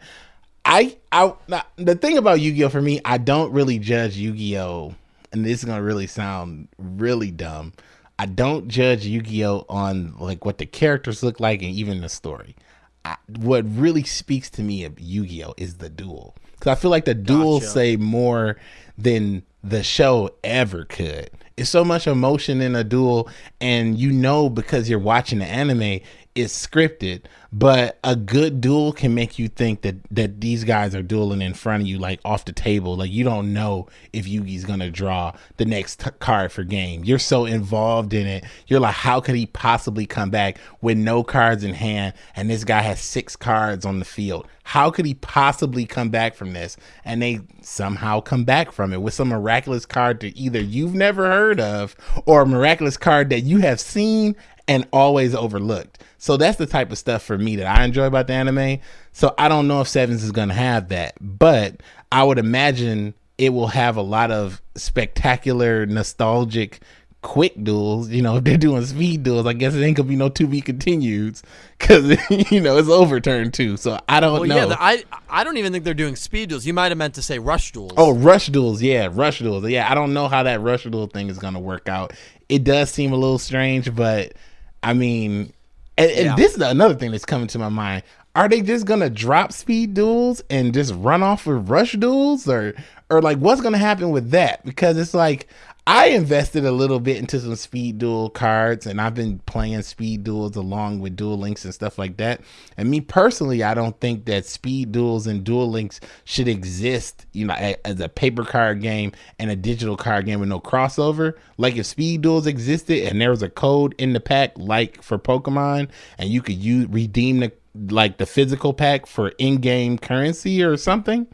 I, I, the thing about Yu Gi Oh for me, I don't really judge Yu Gi Oh, and this is gonna really sound really dumb. I don't judge Yu Gi Oh on like what the characters look like and even the story. I, what really speaks to me of Yu Gi Oh is the duel because I feel like the duel Gotcha. say more than the show ever could. It's so much emotion in a duel, and you know because you're watching the anime, it's scripted. But a good duel can make you think that that these guys are dueling in front of you, like off the table. Like you don't know if Yugi's gonna draw the next t- card for game. You're so involved in it. You're like, how could he possibly come back with no cards in hand, and this guy has six cards on the field? How could he possibly come back from this? And they somehow come back from it with some miraculous card that either you've never heard of or a miraculous card that you have seen and always overlooked. So that's the type of stuff for me that I enjoy about the anime. So I don't know if Sevens is going to have that, but I would imagine it will have a lot of spectacular, nostalgic, quick duels. You know, if they're doing speed duels, I guess it ain't gonna be no to be continueds because you know it's overturned too. So I don't well, know. yeah, the, I I don't even think they're doing speed duels. You might have meant to say rush duels. Oh, rush duels, yeah, rush duels, yeah. I don't know how that rush duel thing is gonna work out. It does seem a little strange, but I mean, and, and Yeah. this is another thing that's coming to my mind. Are they just gonna drop speed duels and just run off with rush duels, or or like what's gonna happen with that? Because it's like I invested a little bit into some speed duel cards, and I've been playing speed duels along with duel links and stuff like that. And me personally, I don't think that speed duels and duel links should exist, you know, as a paper card game and a digital card game with no crossover. Like if speed duels existed and there was a code in the pack, like for Pokemon, and you could use redeem the like the physical pack for in-game currency or something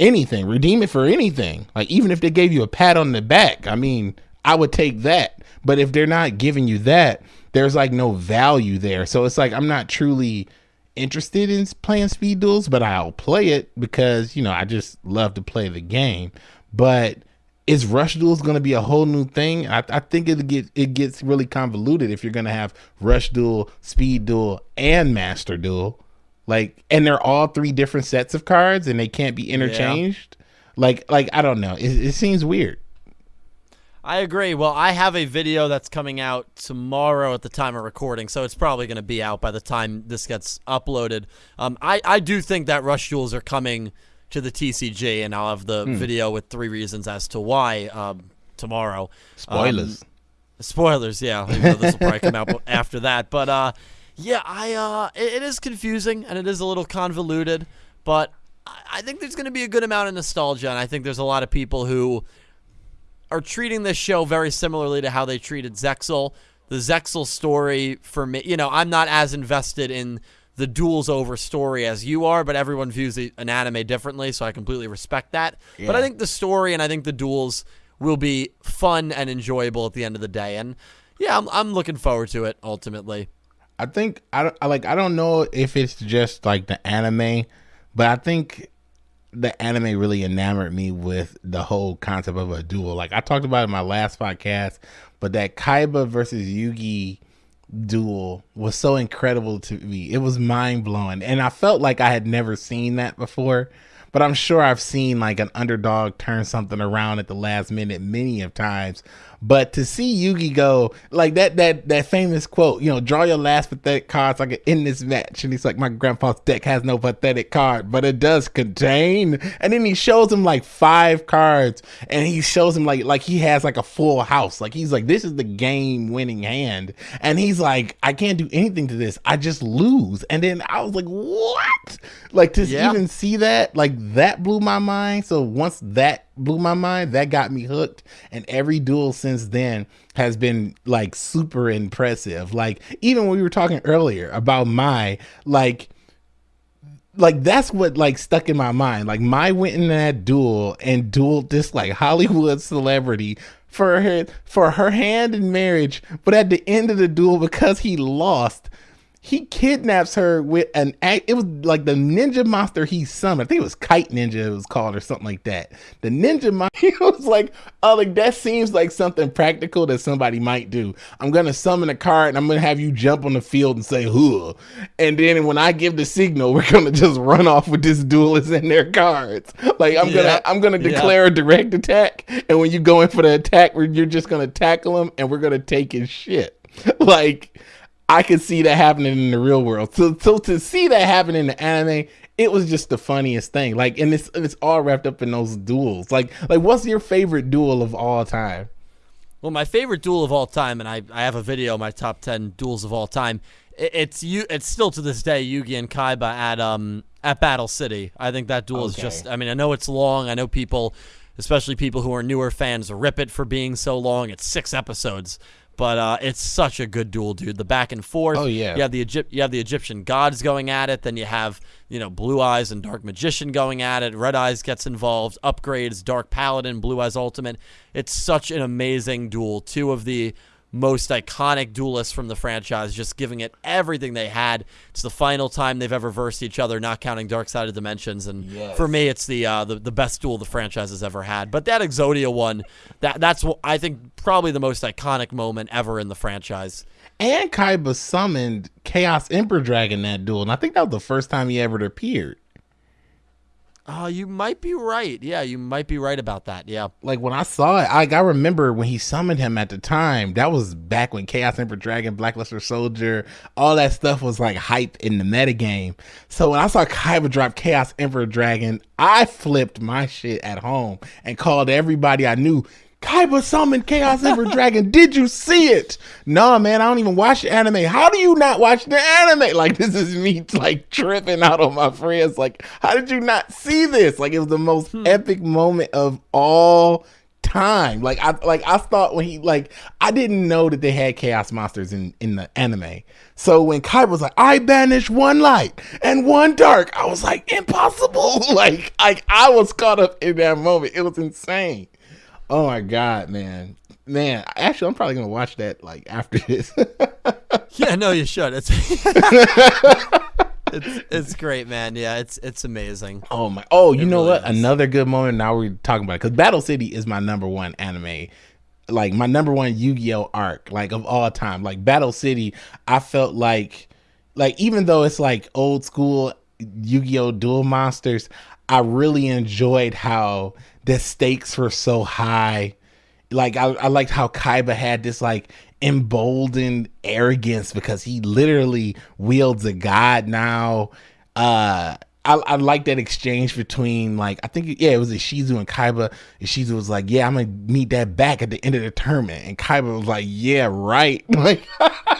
anything redeem it for anything. Like even if they gave you a pat on the back i mean i would take that. But if they're not giving you that there's like no value there. So it's like i'm not truly interested in playing speed duels but i'll play it because you know i just love to play the game. But is rush duels going to be a whole new thing? I, I think it get it gets really convoluted if you're going to have rush duel speed duel and master duel like and they're all three different sets of cards and they can't be interchanged like like i don't know it, it seems weird I agree. Well, I have a video that's coming out tomorrow at the time of recording, so it's probably going to be out by the time this gets uploaded. Um, I, I do think that Rush Duels are coming to the TCG, and I'll have the video with three reasons as to why. Um, tomorrow. Spoilers. Um, spoilers, yeah. This will probably come out after that, but uh, yeah, I uh, it, it is confusing and it is a little convoluted, but I, I think there's going to be a good amount of nostalgia, and I think there's a lot of people who are treating this show very similarly to how they treated Zexal. The Zexal story for me, you know, I'm not as invested in the duels over story as you are, but everyone views the, an anime differently, so I completely respect that. But I think the story and I think the duels will be fun and enjoyable at the end of the day. And yeah, I'm, I'm looking forward to it ultimately. I think I, I like I don't know if it's just like the anime, but I think the anime really enamored me with the whole concept of a duel. Like I talked about in my last podcast, but that Kaiba versus Yugi duel was so incredible to me. It was mind blowing, and I felt like I had never seen that before. But I'm sure I've seen like an underdog turn something around at the last minute many of times. But to see Yugi go like that that that famous quote, you know, draw your last pathetic card so I can end this match. And he's like, My grandpa's deck has no pathetic card, but it does contain. And then he shows him like five cards and he shows him like like he has like a full house. Like he's like, This is the game winning hand. And he's like, I can't do anything to this. I just lose. And then I was like, What? Like to Yeah. even see that, like that blew my mind. So once that blew my mind, that got me hooked. And every duel since then has been like super impressive. Like even when we were talking earlier about my like like that's what like stuck in my mind. Like my went in that duel and dueled this like Hollywood celebrity for her for her hand in marriage, but at the end of the duel because he lost, he kidnaps her with an act. It was like the ninja monster he summoned. I think it was Kite Ninja. It was called or something like that. The ninja monster. He was like, oh, like that seems like something practical that somebody might do. I'm gonna summon a card and I'm gonna have you jump on the field and say whoa, and then when I give the signal, we're gonna just run off with this duelist and their cards. Like I'm gonna, I'm gonna Yeah. declare a direct attack, and when you go in for the attack, you're just gonna tackle him and we're gonna take his shit. like I could see that happening in the real world. So, so to see that happen in the anime, it was just the funniest thing. Like, and it's it's all wrapped up in those duels. Like, like what's your favorite duel of all time? Well, my favorite duel of all time, and I, I have a video, my top ten duels of all time. i- It's you. It's still to this day Yugi and Kaiba at um at Battle City. I think that duel is just. I mean, I know it's long. I know people, especially people who are newer fans, rip it for being so long. It's six episodes, but uh, it's such a good duel, dude. The back and forth. Oh, yeah. You have the Egypt. You have the Egyptian gods going at it. Then you have you know Blue Eyes and Dark Magician going at it. Red Eyes gets involved. Upgrades Dark Paladin, Blue Eyes Ultimate. It's such an amazing duel. Two of the most iconic duelists from the franchise, just giving it everything they had. It's the final time they've ever versed each other, not counting Dark Side of Dimensions. And Yes. for me, it's the, uh, the the best duel the franchise has ever had. But that Exodia one, that that's what I think probably the most iconic moment ever in the franchise. And Kaiba summoned Chaos Emperor Dragon that duel, and I think that was the first time he ever appeared. Oh, you might be right. Yeah, you might be right about that. Yeah. Like when I saw it, I, I remember when he summoned him at the time. That was back when Chaos Emperor Dragon, Blackluster Soldier, all that stuff was like hyped in the metagame. So when I saw Kaiba drop Chaos Emperor Dragon, I flipped my shit at home and called everybody I knew. Kaiba summoned Chaos Emperor Dragon. Did you see it? No, man, I don't even watch the anime. How do you not watch the anime? Like this is me like tripping out on my friends. Like, how did you not see this? Like it was the most hmm. epic moment of all time. Like I like I thought when he like I didn't know that they had chaos monsters in in the anime. So when Kai was like, I banish one light and one dark, I was like, impossible. like like I was caught up in that moment. It was insane. Oh my god, man. Man, actually I'm probably gonna watch that like after this. Yeah, no, you should. It's it's it's great, man. Yeah, it's it's amazing. Oh my! Oh, you It know really what? is. Another good moment. Now we're talking about it because Battle City is my number one anime, like my number one Yu-Gi-Oh arc, like of all time. Like Battle City, I felt like, like even though it's like old school Yu-Gi-Oh duel monsters, I really enjoyed how the stakes were so high. Like I, I liked how Kaiba had this like emboldened arrogance because he literally wields a god now. Uh I, I like that exchange between like I think yeah it was Ishizu and Kaiba. Ishizu was like, yeah, I'm gonna meet that back at the end of the tournament, and Kaiba was like, yeah, right. Like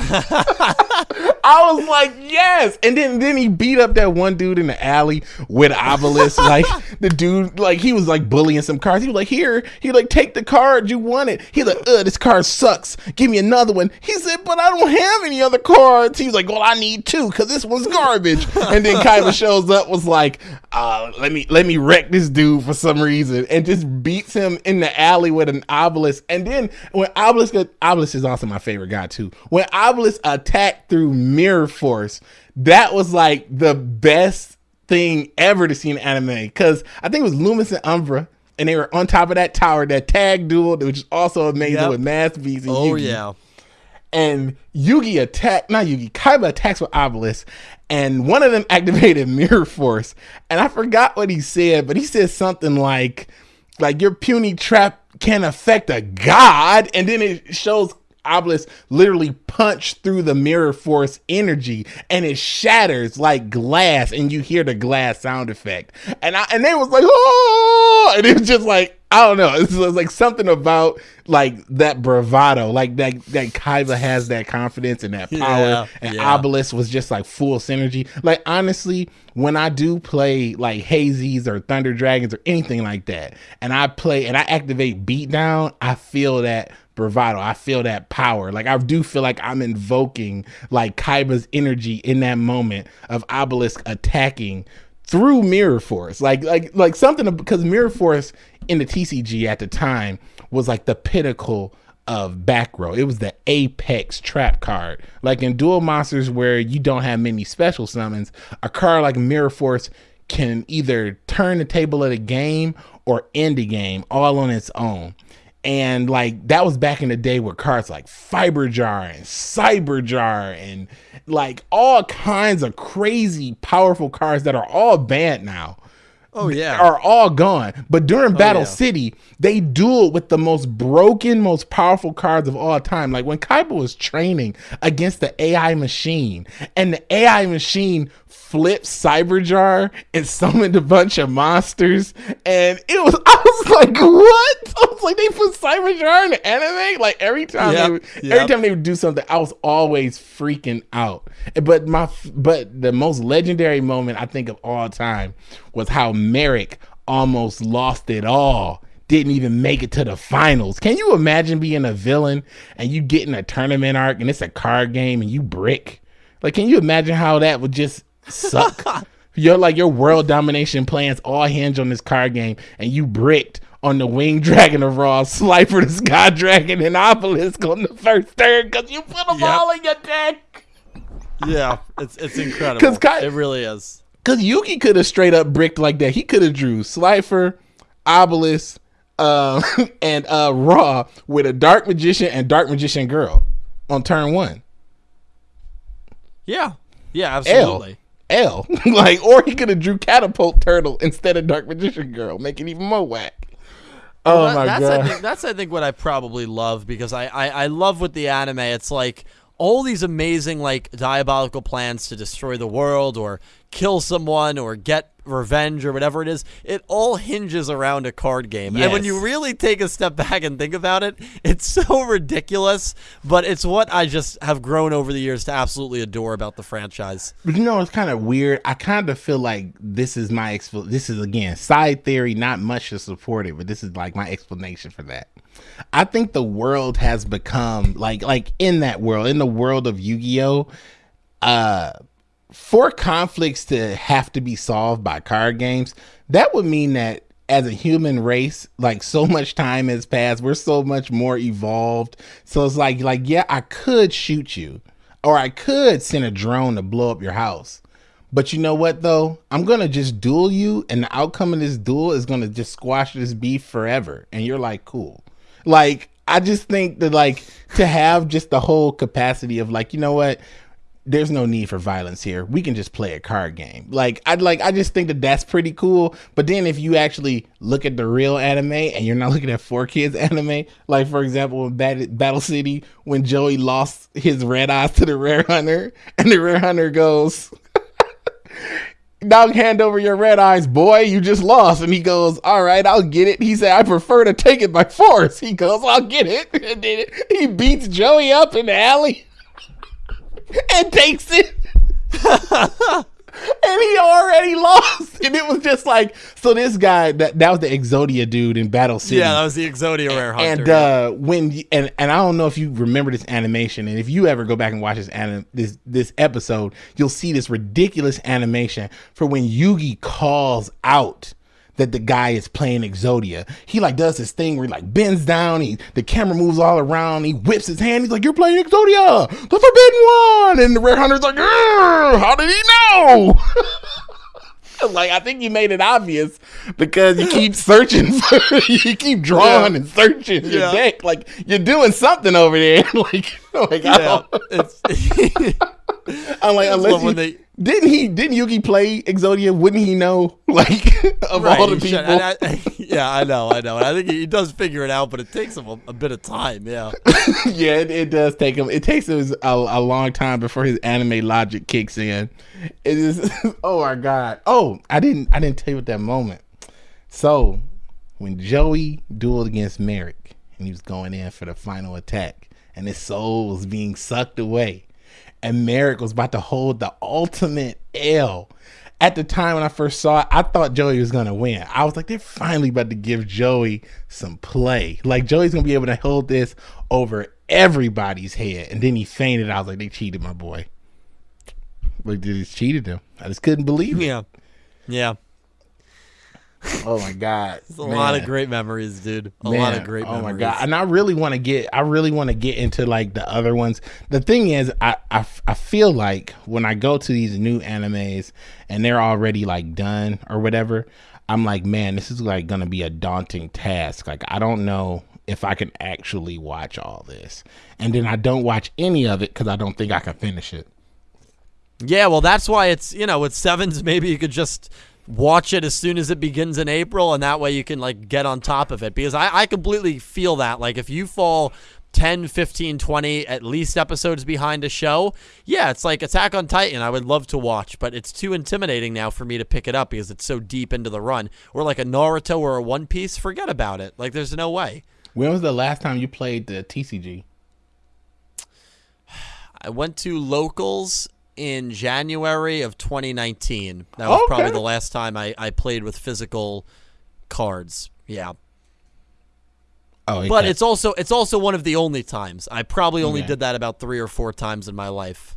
I was like, yes. And then then he beat up that one dude in the alley with Obelisk. like the dude, like he was like bullying some cards. He was like, here, he like take the card you wanted. He's like, uh, this card sucks. Give me another one. He said, but I don't have any other cards. He was like, well, I need two because this one's garbage. and then Kaiba shows up, was like, uh, let me let me wreck this dude for some reason, and just beats him in the alley with an obelisk. And then when obelisk, obelisk is also my favorite guy too. When obelisk attacked through mirror force, that was like the best thing ever to see in anime because I think it was Lumis and Umbra. And they were on top of that tower, that tag duel, which is also amazing Yep. with Masked Beast and Oh Yugi yeah. and Yugi attacked, not Yugi, Kaiba attacks with Obelisk, and one of them activated Mirror Force. And I forgot what he said, but he said something like, like your puny trap can affect a god, and then it shows Obelisk literally punch through the Mirror Force energy, and it shatters like glass, and you hear the glass sound effect. And I and they was like, oh, and it was just like. I don't know. It's just like something about like that bravado, like that that Kaiba has that confidence and that power, Yeah, and yeah. Obelisk was just like full synergy. Like honestly, when I do play like Hazies or Thunder Dragons or anything like that, and I play and I activate Beatdown, I feel that bravado. I feel that power. Like I do feel like I'm invoking like Kaiba's energy in that moment of Obelisk attacking through Mirror Force. Like like like something because Mirror Force in the TCG at the time was like the pinnacle of back row. It was the apex trap card. Like in Duel Monsters where you don't have many special summons, a card like Mirror Force can either turn the table of the game or end the game all on its own. And like that was back in the day with cards like Fiber Jar and Cyber Jar and like all kinds of crazy powerful cards that are all banned now Oh yeah. are all gone. But during oh, Battle yeah. City, they duel with the most broken, most powerful cards of all time. Like when Kaiba was training against the AI machine, and the AI machine flipped Cyberjar and summoned a bunch of monsters, and it was I was like, what? I was like, they put Cyberjar in the anime. Like every time, Yep, they would, every time they would do something, I was always freaking out. But my but the most legendary moment I think of all time was how Marik almost lost it all. Didn't even make it to the finals. Can you imagine being a villain and you getting a tournament arc and it's a card game and you brick? Like, can you imagine how that would just suck? Your like your world domination plans all hinge on this card game, and you bricked on the winged dragon of Ra, Slifer the Sky Dragon, and Obelisk on the first turn because you put them Yep. all in your deck. yeah. It's it's incredible. it really is. Cause Yugi could have straight up bricked like that. He could have drew Slifer, Obelisk, uh, and uh, Ra with a Dark Magician and Dark Magician Girl on turn one. Yeah. Yeah. L, Absolutely. L, like, or he could have drew Catapult Turtle instead of Dark Magician Girl, making even more whack. Oh That- my that's god! I think that's I think what I probably love because I, I I love with the anime. It's like all these amazing like diabolical plans to destroy the world or kill someone or get revenge or whatever it is. It all hinges around a card game. And when you really take a step back and think about it, it's so ridiculous, but it's what I just have grown over the years to absolutely adore about the franchise. But you know, it's kind of weird. I kind of feel like this is my expl- This is again side theory, not much to support it, but this is like my explanation for that. I think the world has become like like in that world, in the world of Yu-Gi-Oh, uh for conflicts to have to be solved by card games, that would mean that as a human race, like so much time has passed, we're so much more evolved. So it's like like yeah, I could shoot you or I could send a drone to blow up your house. But you know what though? I'm gonna just duel you, and the outcome of this duel is gonna just squash this beef forever. And you're like, cool. Like, I just think that like to have just the whole capacity of like, you know what? There's no need for violence here. We can just play a card game. Like I'd like I just think that that's pretty cool. But then if you actually look at the real anime and you're not looking at 4Kids anime, like for example in Bat- Battle City when Joey lost his red eyes to the rare hunter and the rare hunter goes dog hand over your red eyes, boy. You just lost. And he goes, All right, I'll get it. He said, I prefer to take it by force. He goes, I'll get it. He beats Joey up in the alley and takes it. and he already lost. And it was just like, so this guy that that was the Exodia dude in Battle City. Yeah, that was the Exodia Rare Hunter. and uh when and and I don't know if you remember this animation, and if you ever go back and watch this anim- this this episode, you'll see this ridiculous animation for when Yugi calls out that the guy is playing Exodia. He like does this thing where he like bends down, he the camera moves all around, he whips his hand, he's like, You're playing Exodia, the forbidden one. And the rare hunter's like, how did he know? like I think you made it obvious because you keep searching for you keep drawing Yeah. and searching your Yeah. deck. Like you're doing something over there. like, like I yeah, it's I'm like unless when you, they- didn't he didn't Yugi play Exodia? Wouldn't he know? Like of right, all the he people. and I- yeah, I know, I know. And I think he, he does figure it out, but it takes him a, a bit of time. Yeah, yeah, it, it does take him. It takes him a, a long time before his anime logic kicks in. It is. Oh my god. Oh, I didn't. I didn't tell you at that moment. So, when Joey dueled against Marik, and he was going in for the final attack, and his soul was being sucked away, and Marik was about to hold the ultimate L. At the time when I first saw it, I thought Joey was gonna win. I was like, they're finally about to give Joey some play. Like Joey's gonna be able to hold this over everybody's head. And then he fainted. I was like, they cheated my boy. Like they just cheated him. I just couldn't believe it. yeah, yeah. Oh my god. It's a lot of great memories, dude. A lot of great oh memories. my god! And I really want to get, I really want to get into like the other ones. The thing is, I, I I feel like when I go to these new animes and they're already like done or whatever, I'm like, man, this is like gonna be a daunting task. Like I don't know if I can actually watch all this, and then I don't watch any of it because I don't think I can finish it. Yeah, well, that's why it's you know with sevens. Maybe you could just watch it as soon as it begins in April, and that way you can like get on top of it. Because I, I completely feel that like if you fall 10, 15, 20 at least episodes behind a show, yeah, it's like Attack on Titan. I would love to watch, but it's too intimidating now for me to pick it up because it's so deep into the run. Or like a Naruto or a One Piece, forget about it. Like there's no way. When was the last time you played the TCG? I went to locals in January of 2019. That was probably the last time I, I played with physical cards. Yeah. Oh, But okay. it's also it's also one of the only times. I probably only Okay. did that about 3 or 4 times in my life.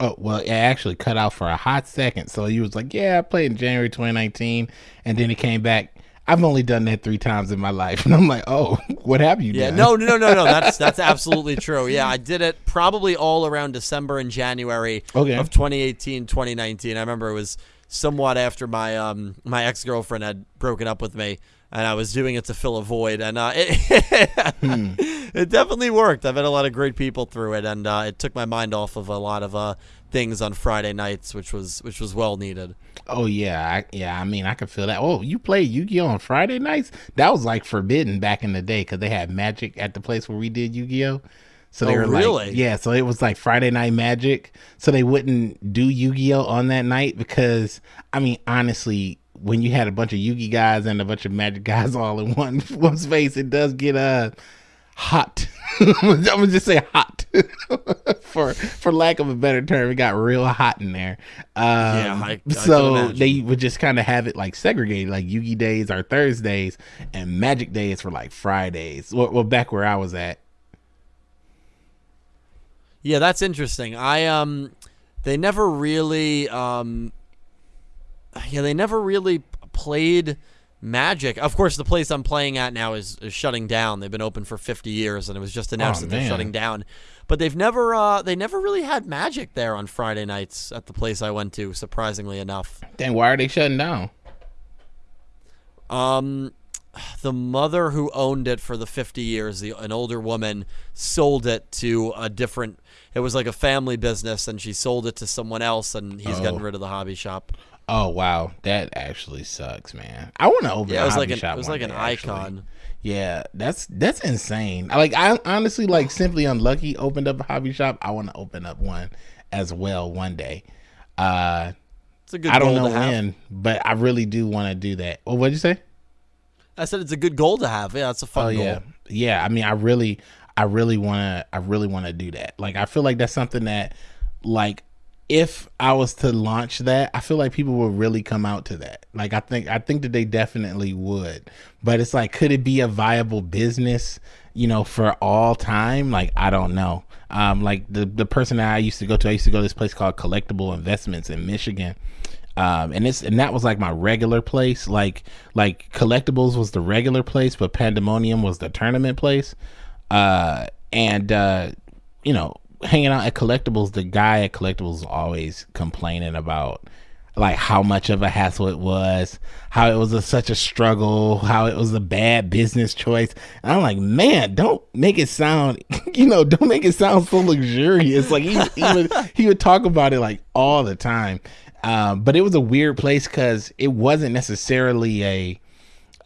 Oh well, it actually cut out for a hot second. So you was like, "Yeah, I played in January 2019," and then it came back. I've only done that three times in my life, and I'm like, "Oh, what have you done? Yeah, done?" no, no, no, no. That's that's absolutely true. Yeah, I did it probably all around December and January Okay. of 2018, 2019. I remember it was somewhat after my um my ex girlfriend had broken up with me, and I was doing it to fill a void, and uh, it Hmm. it definitely worked. I met a lot of great people through it, and uh, it took my mind off of a lot of uh things on Friday nights, which was which was well needed. Oh yeah, I, yeah. I mean, I could feel that. Oh, you play Yu-Gi-Oh on Friday nights? That was like forbidden back in the day because they had magic at the place where we did Yu-Gi-Oh. So they Oh, were really? like, yeah. So it was like Friday night magic. So they wouldn't do Yu-Gi-Oh on that night because, I mean, honestly, when you had a bunch of Yu-Gi guys and a bunch of magic guys all in one one space, it does get uh hot. I'm gonna just say hot for for lack of a better term. It got real hot in there. Um, Yeah, I- I so they would just kind of have it like segregated, like Yugi days are Thursdays and Magic days for like Fridays. Well, well, back where I was at. Yeah, that's interesting. I um they never really um yeah, they never really played Magic. Of course, the place I'm playing at now is, is shutting down. They've been open for 50 years and it was just announced Oh, that they're shutting down. But they've never uh they never really had Magic there on Friday nights at the place I went to, surprisingly enough. Then why are they shutting down? Um, the mother who owned it for the 50 years, the, an older woman, sold it to a different. It was like a family business, and she sold it to someone else, and he's Oh. gotten rid of the hobby shop. Oh wow, that actually sucks, man. I want to open. Yeah, a it was hobby like an shop it was like an day, actually. icon. Yeah, that's that's insane. Like I honestly like simply unlucky opened up a hobby shop. I want to open up one as well one day. Uh It's a good I don't goal know to have. when, but I really do want to do that. Well, what'd you say? I said it's a good goal to have. Yeah, it's a fun Oh goal. yeah, yeah. I mean, I really, I really want to, I really want to do that. Like, I feel like that's something that, like, if I was to launch that, I feel like people would really come out to that. Like, I think, I think that they definitely would. But it's like, could it be a viable business? You know, for all time? Like, I don't know. Um, like the the person that I used to go to, I used to go to this place called Collectible Investments in Michigan um, and it's and that was like my regular place. Like like collectibles was the regular place, but Pandemonium was the tournament place. Uh, and uh, you know, hanging out at collectibles, the guy at collectibles was always complaining about like how much of a hassle it was, how it was a, such a struggle, how it was a bad business choice. And I'm like, man, don't make it sound, you know, don't make it sound so luxurious. Like he, he would he would talk about it like all the time. Um, but it was a weird place because it wasn't necessarily a,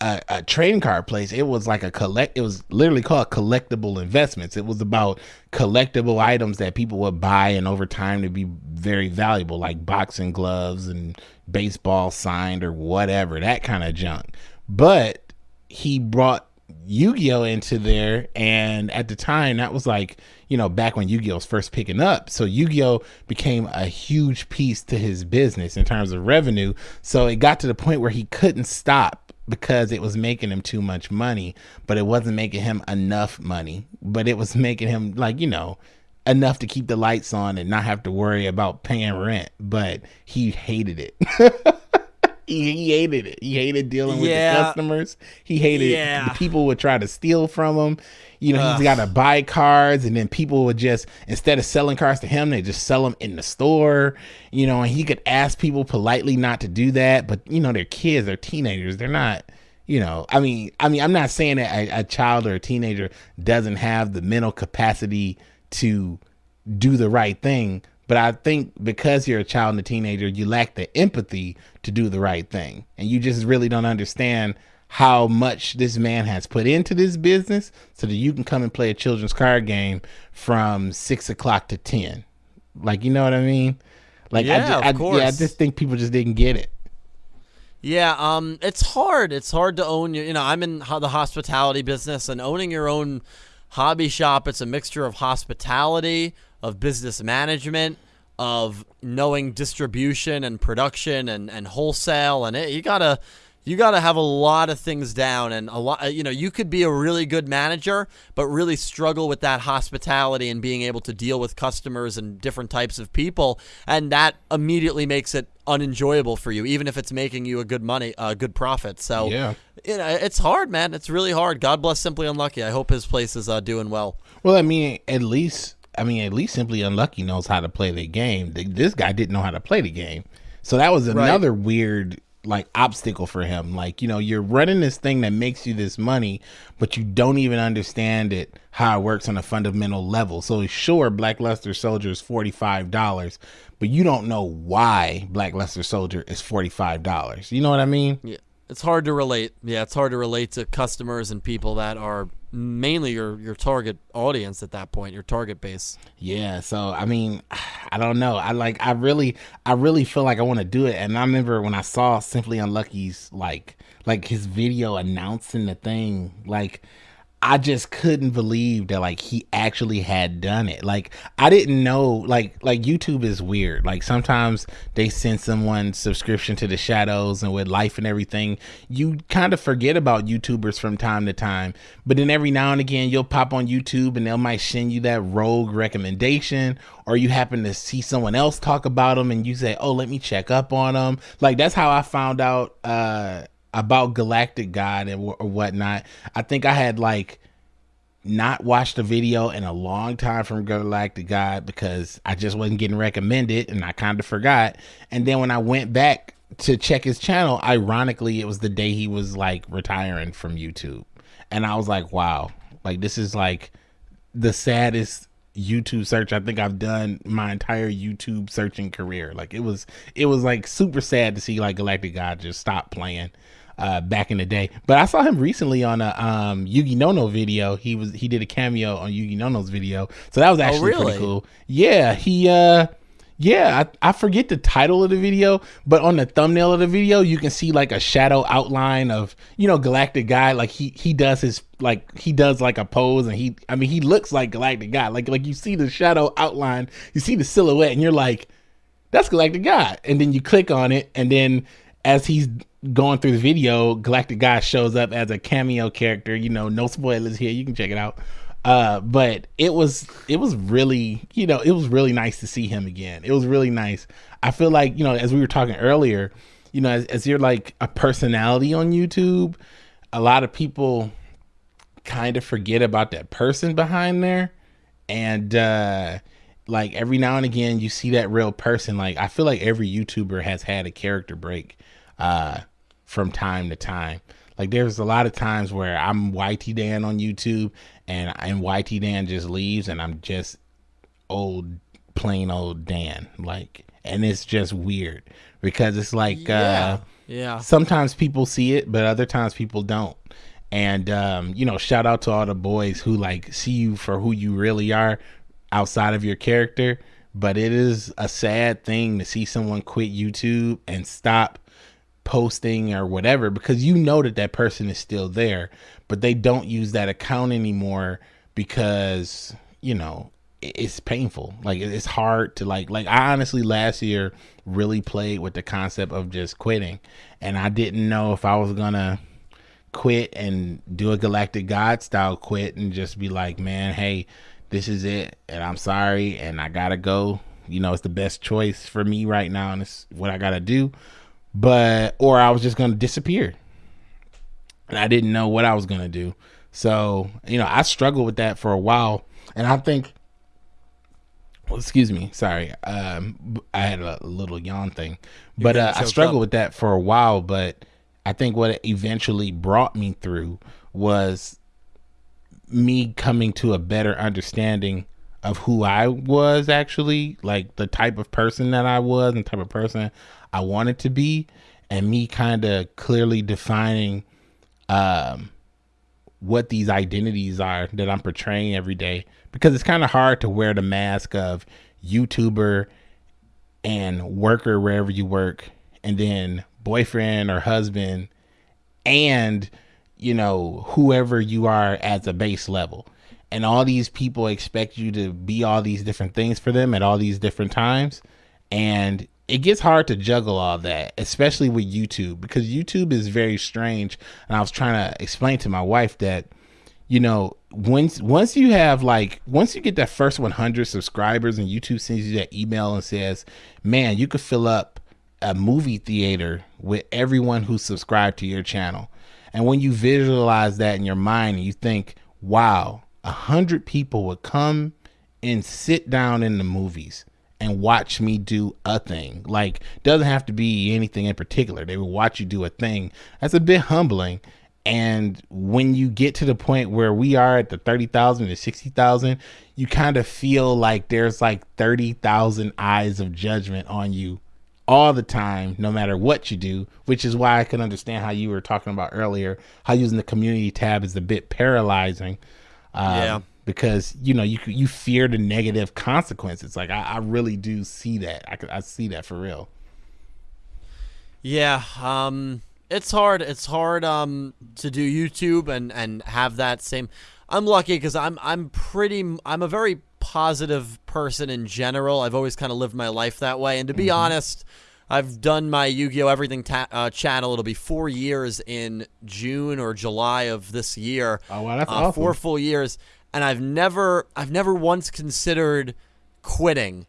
a a card place. It was like a collect. It was literally called collectible investments. It was about collectible items that people would buy and over time to be very valuable, like boxing gloves and baseball signed or whatever that kind of junk. But he brought Yu-Gi-Oh into there and at the time that was like you know back when Yu-Gi-Oh was first picking up so Yu-Gi-Oh became a huge piece to his business in terms of revenue so it got to the point where he couldn't stop because it was making him too much money but it wasn't making him enough money. But it was making him like you know enough to keep the lights on and not have to worry about paying rent. But he hated it he, he hated it. He hated dealing with Yeah. the customers. He hated Yeah. the people would try to steal from him. You know, Ugh. he's got to buy cards, and then people would just instead of selling cards to him, they just sell them in the store. You know, and he could ask people politely not to do that, but you know, they're kids, they're teenagers, they're not. You know, I mean, I mean, I'm not saying that a, a child or a teenager doesn't have the mental capacity to do the right thing. But I think because you're a child and a teenager, you lack the empathy to do the right thing. And you just really don't understand how much this man has put into this business so that you can come and play a children's card game from six o'clock to 10. Like, you know what I mean? Like, I, Yeah, ju- of I, yeah, I just think people just didn't get it. Yeah, um, it's hard. It's hard to own your. You know, I'm in the hospitality business, and owning your own hobby shop. It's a mixture of hospitality, of business management, of knowing distribution and production and and wholesale, and it, you gotta. You got to have a lot of things down, and a lot. You know, you could be a really good manager, but really struggle with that hospitality and being able to deal with customers and different types of people, and that immediately makes it unenjoyable for you, even if it's making you a good money, a good profit. So, Yeah. you know, it's hard, man. It's really hard. God bless Simply Unlucky. I hope his place is uh, doing well. Well, I mean, at least I mean, at least Simply Unlucky knows how to play the game. This guy didn't know how to play the game, so that was another weird like obstacle for him. Like, you know, you're running this thing that makes you this money, but you don't even understand it how it works on a fundamental level. So sure, Black Luster Soldier is forty five dollars, but you don't know why Black Luster Soldier is forty five dollars. You know what I mean? Yeah, it's hard to relate. Yeah, it's hard to relate to customers and people that are mainly your your target audience at that point, your target base. Yeah, so I mean, I don't know. I like I really I really feel like I want to do it. And I remember when I saw Simply Unlucky's like like his video announcing the thing, like I just couldn't believe that like he actually had done it. Like I didn't know like like YouTube is weird. Like sometimes they send someone subscription to the shadows and with life and everything, you kind of forget about YouTubers from time to time. But then every now and again you'll pop on YouTube and they'll might send you that rogue recommendation or you happen to see someone else talk about them and you say, "Oh, let me check up on them." Like that's how I found out uh about Galactic God and or whatnot. I think I had like not watched a video in a long time from Galactic God because I just wasn't getting recommended and I kind of forgot. And then when I went back to check his channel, ironically, it was the day he was like retiring from YouTube. And I was like, wow, like this is like the saddest YouTube search I think I've done my entire YouTube searching career. Like it was it was like super sad to see like Galactic God just stop playing uh back in the day. But I saw him recently on a um Yugi Nono video. He was he did a cameo on Yugi Nono's video. So that was actually really? pretty cool. Yeah, he uh Yeah, I, I forget the title of the video, but on the thumbnail of the video, you can see like a shadow outline of you know Galactic Guy. Like he he does his like he does like a pose, and he I mean he looks like Galactic Guy. Like like you see the shadow outline, you see the silhouette, and you're like, that's Galactic Guy. And then you click on it, and then as he's going through the video, Galactic Guy shows up as a cameo character. You know, no spoilers here. You can check it out. Uh, but it was it was really you know it was really nice to see him again. It was really nice. I feel like you know as we were talking earlier, you know as, as you're like a personality on YouTube, a lot of people kind of forget about that person behind there, and uh, like every now and again you see that real person. Like I feel like every YouTuber has had a character break uh, from time to time. Like there's a lot of times where I'm YT Dan on YouTube and and YT Dan just leaves and I'm just old plain old Dan. Like and it's just weird because it's like Yeah. uh Yeah. sometimes people see it but other times people don't. And um, you know, shout out to all the boys who like see you for who you really are outside of your character. But it is a sad thing to see someone quit YouTube and stop posting or whatever because you know that that person is still there, but they don't use that account anymore because you know it's painful. Like it's hard to like like I honestly last year really played with the concept of just quitting, and I didn't know if I was gonna quit and do a galactic god style quit and just be like man hey this is it and i'm sorry and i gotta go you know it's the best choice for me right now and it's what i gotta do but or i was just gonna disappear. And i didn't know what i was gonna do. So you know i struggled with that for a while. And i think well, excuse me sorry um i had a little yawn thing. But uh, i struggled up. with that for a while but i think what it eventually brought me through was me coming to a better understanding of who I was actually, like the type of person that I was and type of person I wanted to be, and me kind of clearly defining um, what these identities are that I'm portraying every day. Because it's kind of hard to wear the mask of YouTuber and worker wherever you work, and then boyfriend or husband and you know whoever you are as a base level and all these people expect you to be all these different things for them at all these different times. And it gets hard to juggle all that especially with youtube because youtube is very strange. And i was trying to explain to my wife that you know once once you have like once you get that first 100 subscribers and youtube sends you that email and says man you could fill up a movie theater with everyone who subscribed to your channel. And when you visualize that in your mind and you think wow a hundred people would come and sit down in the movies and watch me do a thing. Like doesn't have to be anything in particular. They would watch you do a thing. That's a bit humbling. And when you get to the point where we are at the 30,000 to 60,000, you kind of feel like there's like 30,000 eyes of judgment on you all the time, no matter what you do, which is why I can understand how you were talking about earlier, how using the community tab is a bit paralyzing. Um, Yeah. Because, you know, you you fear the negative consequences. Like, I, I really do see that. I, I see that for real. Yeah, um it's hard. It's hard um to do YouTube and and have that same I'm lucky cuz I'm I'm pretty I'm a very positive person in general. I've always kind of lived my life that way and to be honest, I've done my Yu-Gi-Oh everything ta- uh, channel. It'll be 4 years in June or July of this year. Oh, wow, that's uh, awesome. Four full years and I've never I've never once considered quitting.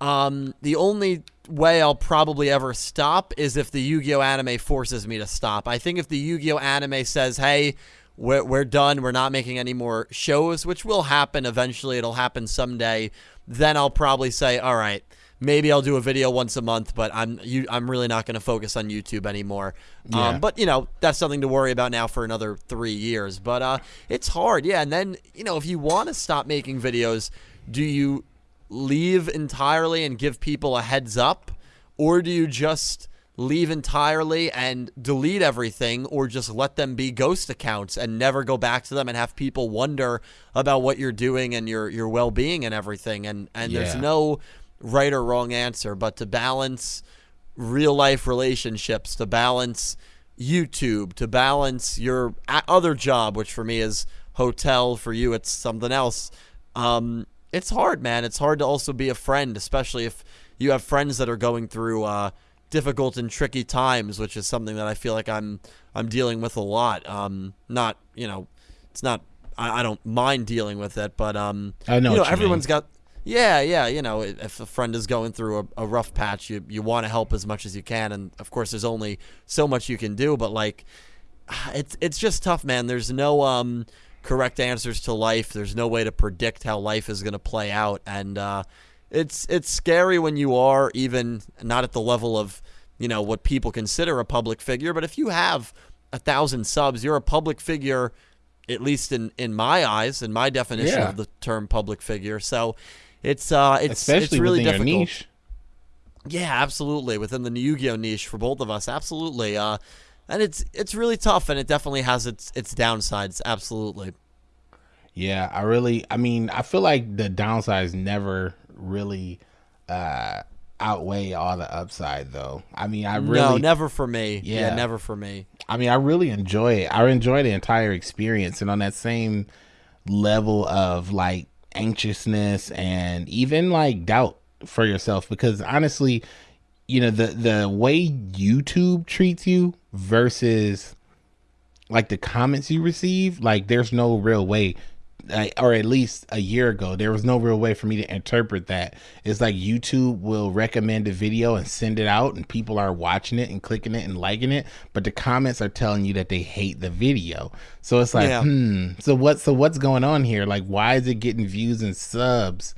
Um, the only way I'll probably ever stop is if the Yu-Gi-Oh anime forces me to stop. I think if the Yu-Gi-Oh anime says, "Hey, we're we're done. We're not making any more shows," which will happen eventually. It'll happen someday. Then I'll probably say, "All right, maybe I'll do a video once a month, but I'm you, I'm really not going to focus on YouTube anymore." Yeah. Um, but you know, that's something to worry about now for another three years. But uh, it's hard, yeah. And then you know, if you want to stop making videos, do you leave entirely and give people a heads up, or do you just leave entirely and delete everything, or just let them be ghost accounts and never go back to them and have people wonder about what you're doing and your your well being and everything? And and there's no right or wrong answer, but to balance real life relationships, to balance YouTube, to balance your other job, which for me is hotel, for you it's something else. Um, it's hard, man. It's hard to also be a friend, especially if you have friends that are going through uh, difficult and tricky times, which is something that I feel like I'm I'm dealing with a lot. Um, not you know, it's not I, I don't mind dealing with it, but um, I know you know everyone's mean. got yeah, yeah. You know, if a friend is going through a, a rough patch, you you want to help as much as you can, and of course, there's only so much you can do. But like, it's it's just tough, man. There's no um correct answers to life. There's no way to predict how life is going to play out, and uh, it's it's scary when you are even not at the level of you know what people consider a public figure. But if you have a thousand subs, you're a public figure, at least in in my eyes, in my definition Yeah. of the term public figure. So. It's uh, it's especially it's really difficult. niche. Yeah, absolutely. Within the Yu-Gi-Oh niche for both of us, absolutely. Uh, and it's it's really tough, and it definitely has its its downsides. Absolutely. Yeah, I really I mean, I feel like the downsides never really uh outweigh all the upside though. I mean, I really no, never for me. Yeah. Yeah. never for me. I mean, I really enjoy it. I enjoy the entire experience and on that same level of like anxiousness and even like doubt for yourself. Because honestly, you know, the the way YouTube treats you versus like the comments you receive, like there's no real way or at least a year ago, there was no real way for me to interpret that. It's like YouTube will recommend a video and send it out, and people are watching it and clicking it and liking it, but the comments are telling you that they hate the video. So it's like, Yeah. hmm. So what? So what's going on here? Like, why is it getting views and subs?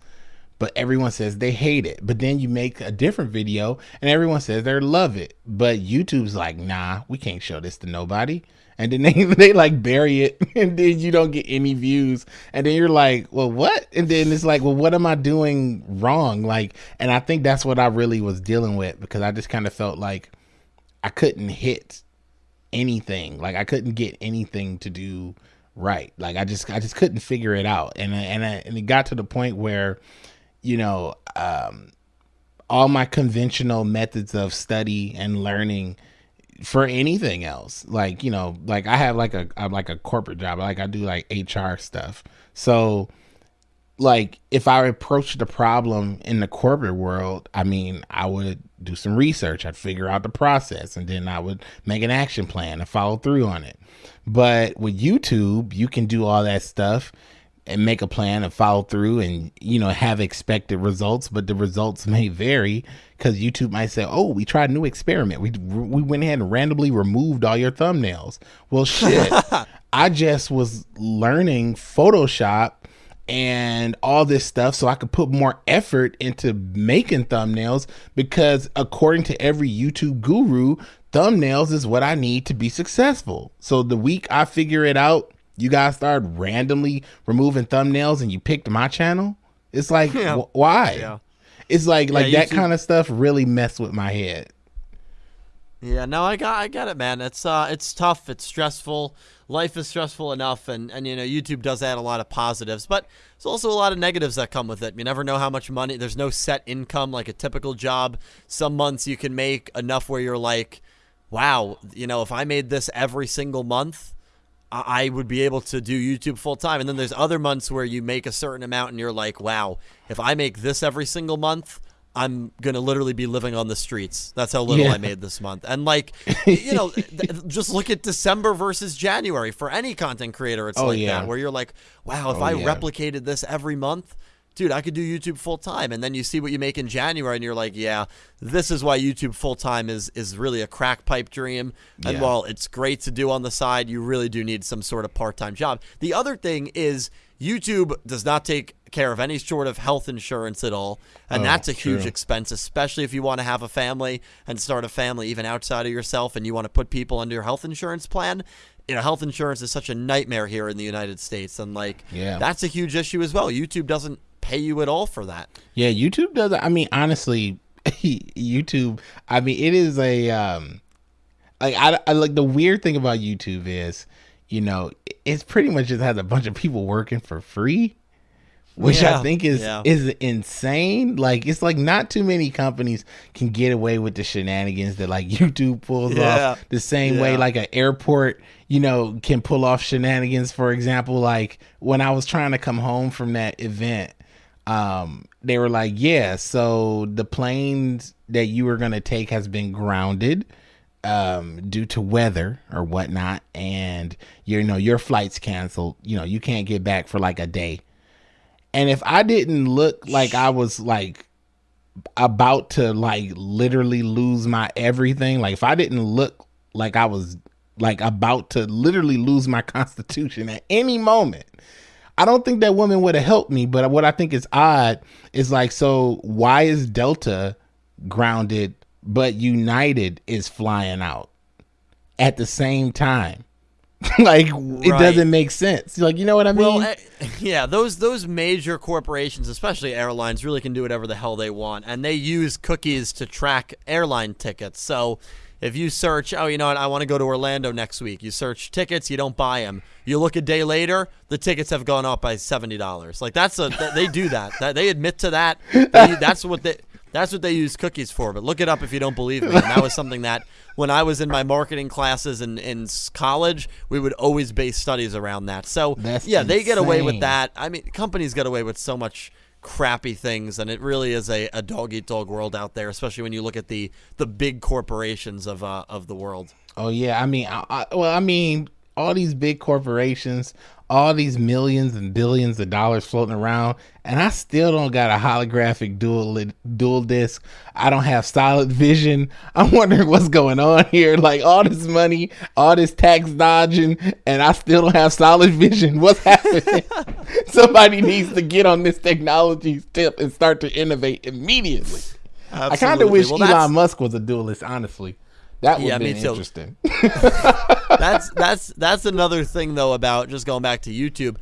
But everyone says they hate it. But then you make a different video and everyone says they love it. But YouTube's like, nah, we can't show this to nobody. And then they, they like bury it and then you don't get any views. And then you're like, well, what? And then it's like, well, what am I doing wrong? Like, and I think that's what I really was dealing with because I just kind of felt like I couldn't hit anything. Like I couldn't get anything to do right. Like I just I just couldn't figure it out. And and I, and it got to the point where, you know, um, all my conventional methods of study and learning for anything else, like you know, like I have like a I'm like a corporate job. Like I do like HR stuff. So like if I approached the problem in the corporate world, I mean, I would do some research, I'd figure out the process, and then I would make an action plan and follow through on it. But with YouTube, you can do all that stuff and make a plan and follow through and you know have expected results but the results may vary because youtube might say oh we tried a new experiment. We, we went ahead and randomly removed all your thumbnails. Well shit. I just was learning photoshop and all this stuff so I could put more effort into making thumbnails because according to every YouTube guru, thumbnails is what I need to be successful. So the week I figure it out, you guys started randomly removing thumbnails and you picked my channel. It's like Yeah. wh- why? Yeah. It's like like that kind of stuff really messed with my head. Yeah, no, I got, I get it, man. It's uh, it's tough. It's stressful. Life is stressful enough, and and you know, YouTube does add a lot of positives, but there's also a lot of negatives that come with it. You never know how much money. There's no set income like a typical job. Some months you can make enough where you're like, wow, you know, if I made this every single month, I I would be able to do YouTube full time. And then there's other months where you make a certain amount and you're like, wow, if I make this every single month, I'm gonna literally be living on the streets. That's how little Yeah. I made this month. And like, you know, th- just look at December versus January for any content creator. It's Oh, like yeah. that where you're like, wow, if Oh, I yeah. replicated this every month. Dude, I could do YouTube full time, and then you see what you make in January, and you're like, "Yeah, this is why YouTube full time is is really a crack pipe dream." And Yeah. while it's great to do on the side, you really do need some sort of part time job. The other thing is YouTube does not take care of any sort of health insurance at all, and Oh, that's a huge true. expense, especially if you want to have a family and start a family even outside of yourself, and you want to put people under your health insurance plan. You know, health insurance is such a nightmare here in the United States, and like, Yeah. that's a huge issue as well. YouTube doesn't pay you at all for that. Yeah, YouTube does. I mean, honestly, YouTube. I mean, it is a um, like I, I like the weird thing about YouTube is, you know, it's pretty much just has a bunch of people working for free, which I think is yeah. is insane. Like it's like not too many companies can get away with the shenanigans that like YouTube pulls Yeah, off the same way like an airport, you know, can pull off shenanigans. For example, like when I was trying to come home from that event, um, they were like, "Yeah, so the planes that you were gonna take has been grounded." um, due to weather or whatnot, and you know your flight's canceled. You know you can't get back for like a day. And if I didn't look like I was like about to like literally lose my everything, like if I didn't look like I was like about to literally lose my constitution at any moment, I don't think that woman would have helped me. But what I think is odd is like, so why is Delta grounded, but United is flying out at the same time? like it doesn't make sense. Like you know what I mean? Well, eh, yeah, those those major corporations, especially airlines, really can do whatever the hell they want, and they use cookies to track airline tickets. So if you search, oh, you know what, I want to go to Orlando next week. You search tickets, you don't buy them. You look a day later, the tickets have gone up by seventy dollars. Like that's a th- they do that. that. They admit to that. They- that's what they. That's what they use cookies for. But look it up if you don't believe me. And that was something that when I was in my marketing classes in, in college, we would always base studies around that. So That's yeah, they get away with that. I mean, companies get away with so much crappy things, and it really is a, a dog eat dog world out there, especially when you look at the the big corporations of uh, of the world. Oh yeah, I mean, I, I, well, I mean, all these big corporations, all these millions and billions of dollars floating around, and I still don't got a holographic duel duel disk. I don't have solid vision. I'm wondering what's going on here. Like all this money, all this tax dodging, and I still don't have solid vision. What's happening? Somebody needs to get on this technology tip and start to innovate immediately. I kind of wish Well, Elon Musk was a duelist, honestly. That would Yeah, been interesting. That's that's that's another thing though about just going back to YouTube.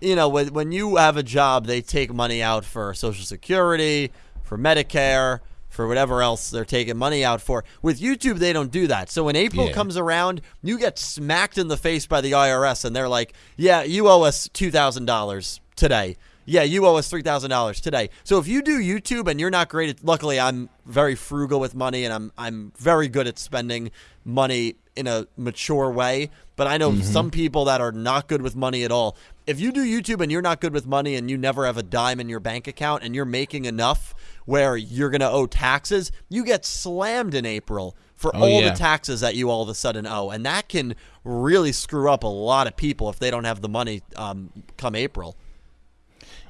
You know, when when you have a job, they take money out for Social Security, for Medicare, for whatever else they're taking money out for. With YouTube, they don't do that. So when April Yeah. comes around, you get smacked in the face by the IRS, and they're like, "Yeah, you owe us two thousand dollars today." Yeah, you owe us three thousand dollars today. So if you do YouTube and you're not great at, luckily I'm very frugal with money and I'm I'm very good at spending money in a mature way. But I know Mm-hmm. some people that are not good with money at all. If you do YouTube and you're not good with money and you never have a dime in your bank account and you're making enough where you're gonna owe taxes, you get slammed in April for Oh, all yeah. the taxes that you all of a sudden owe, and that can really screw up a lot of people if they don't have the money um, come April.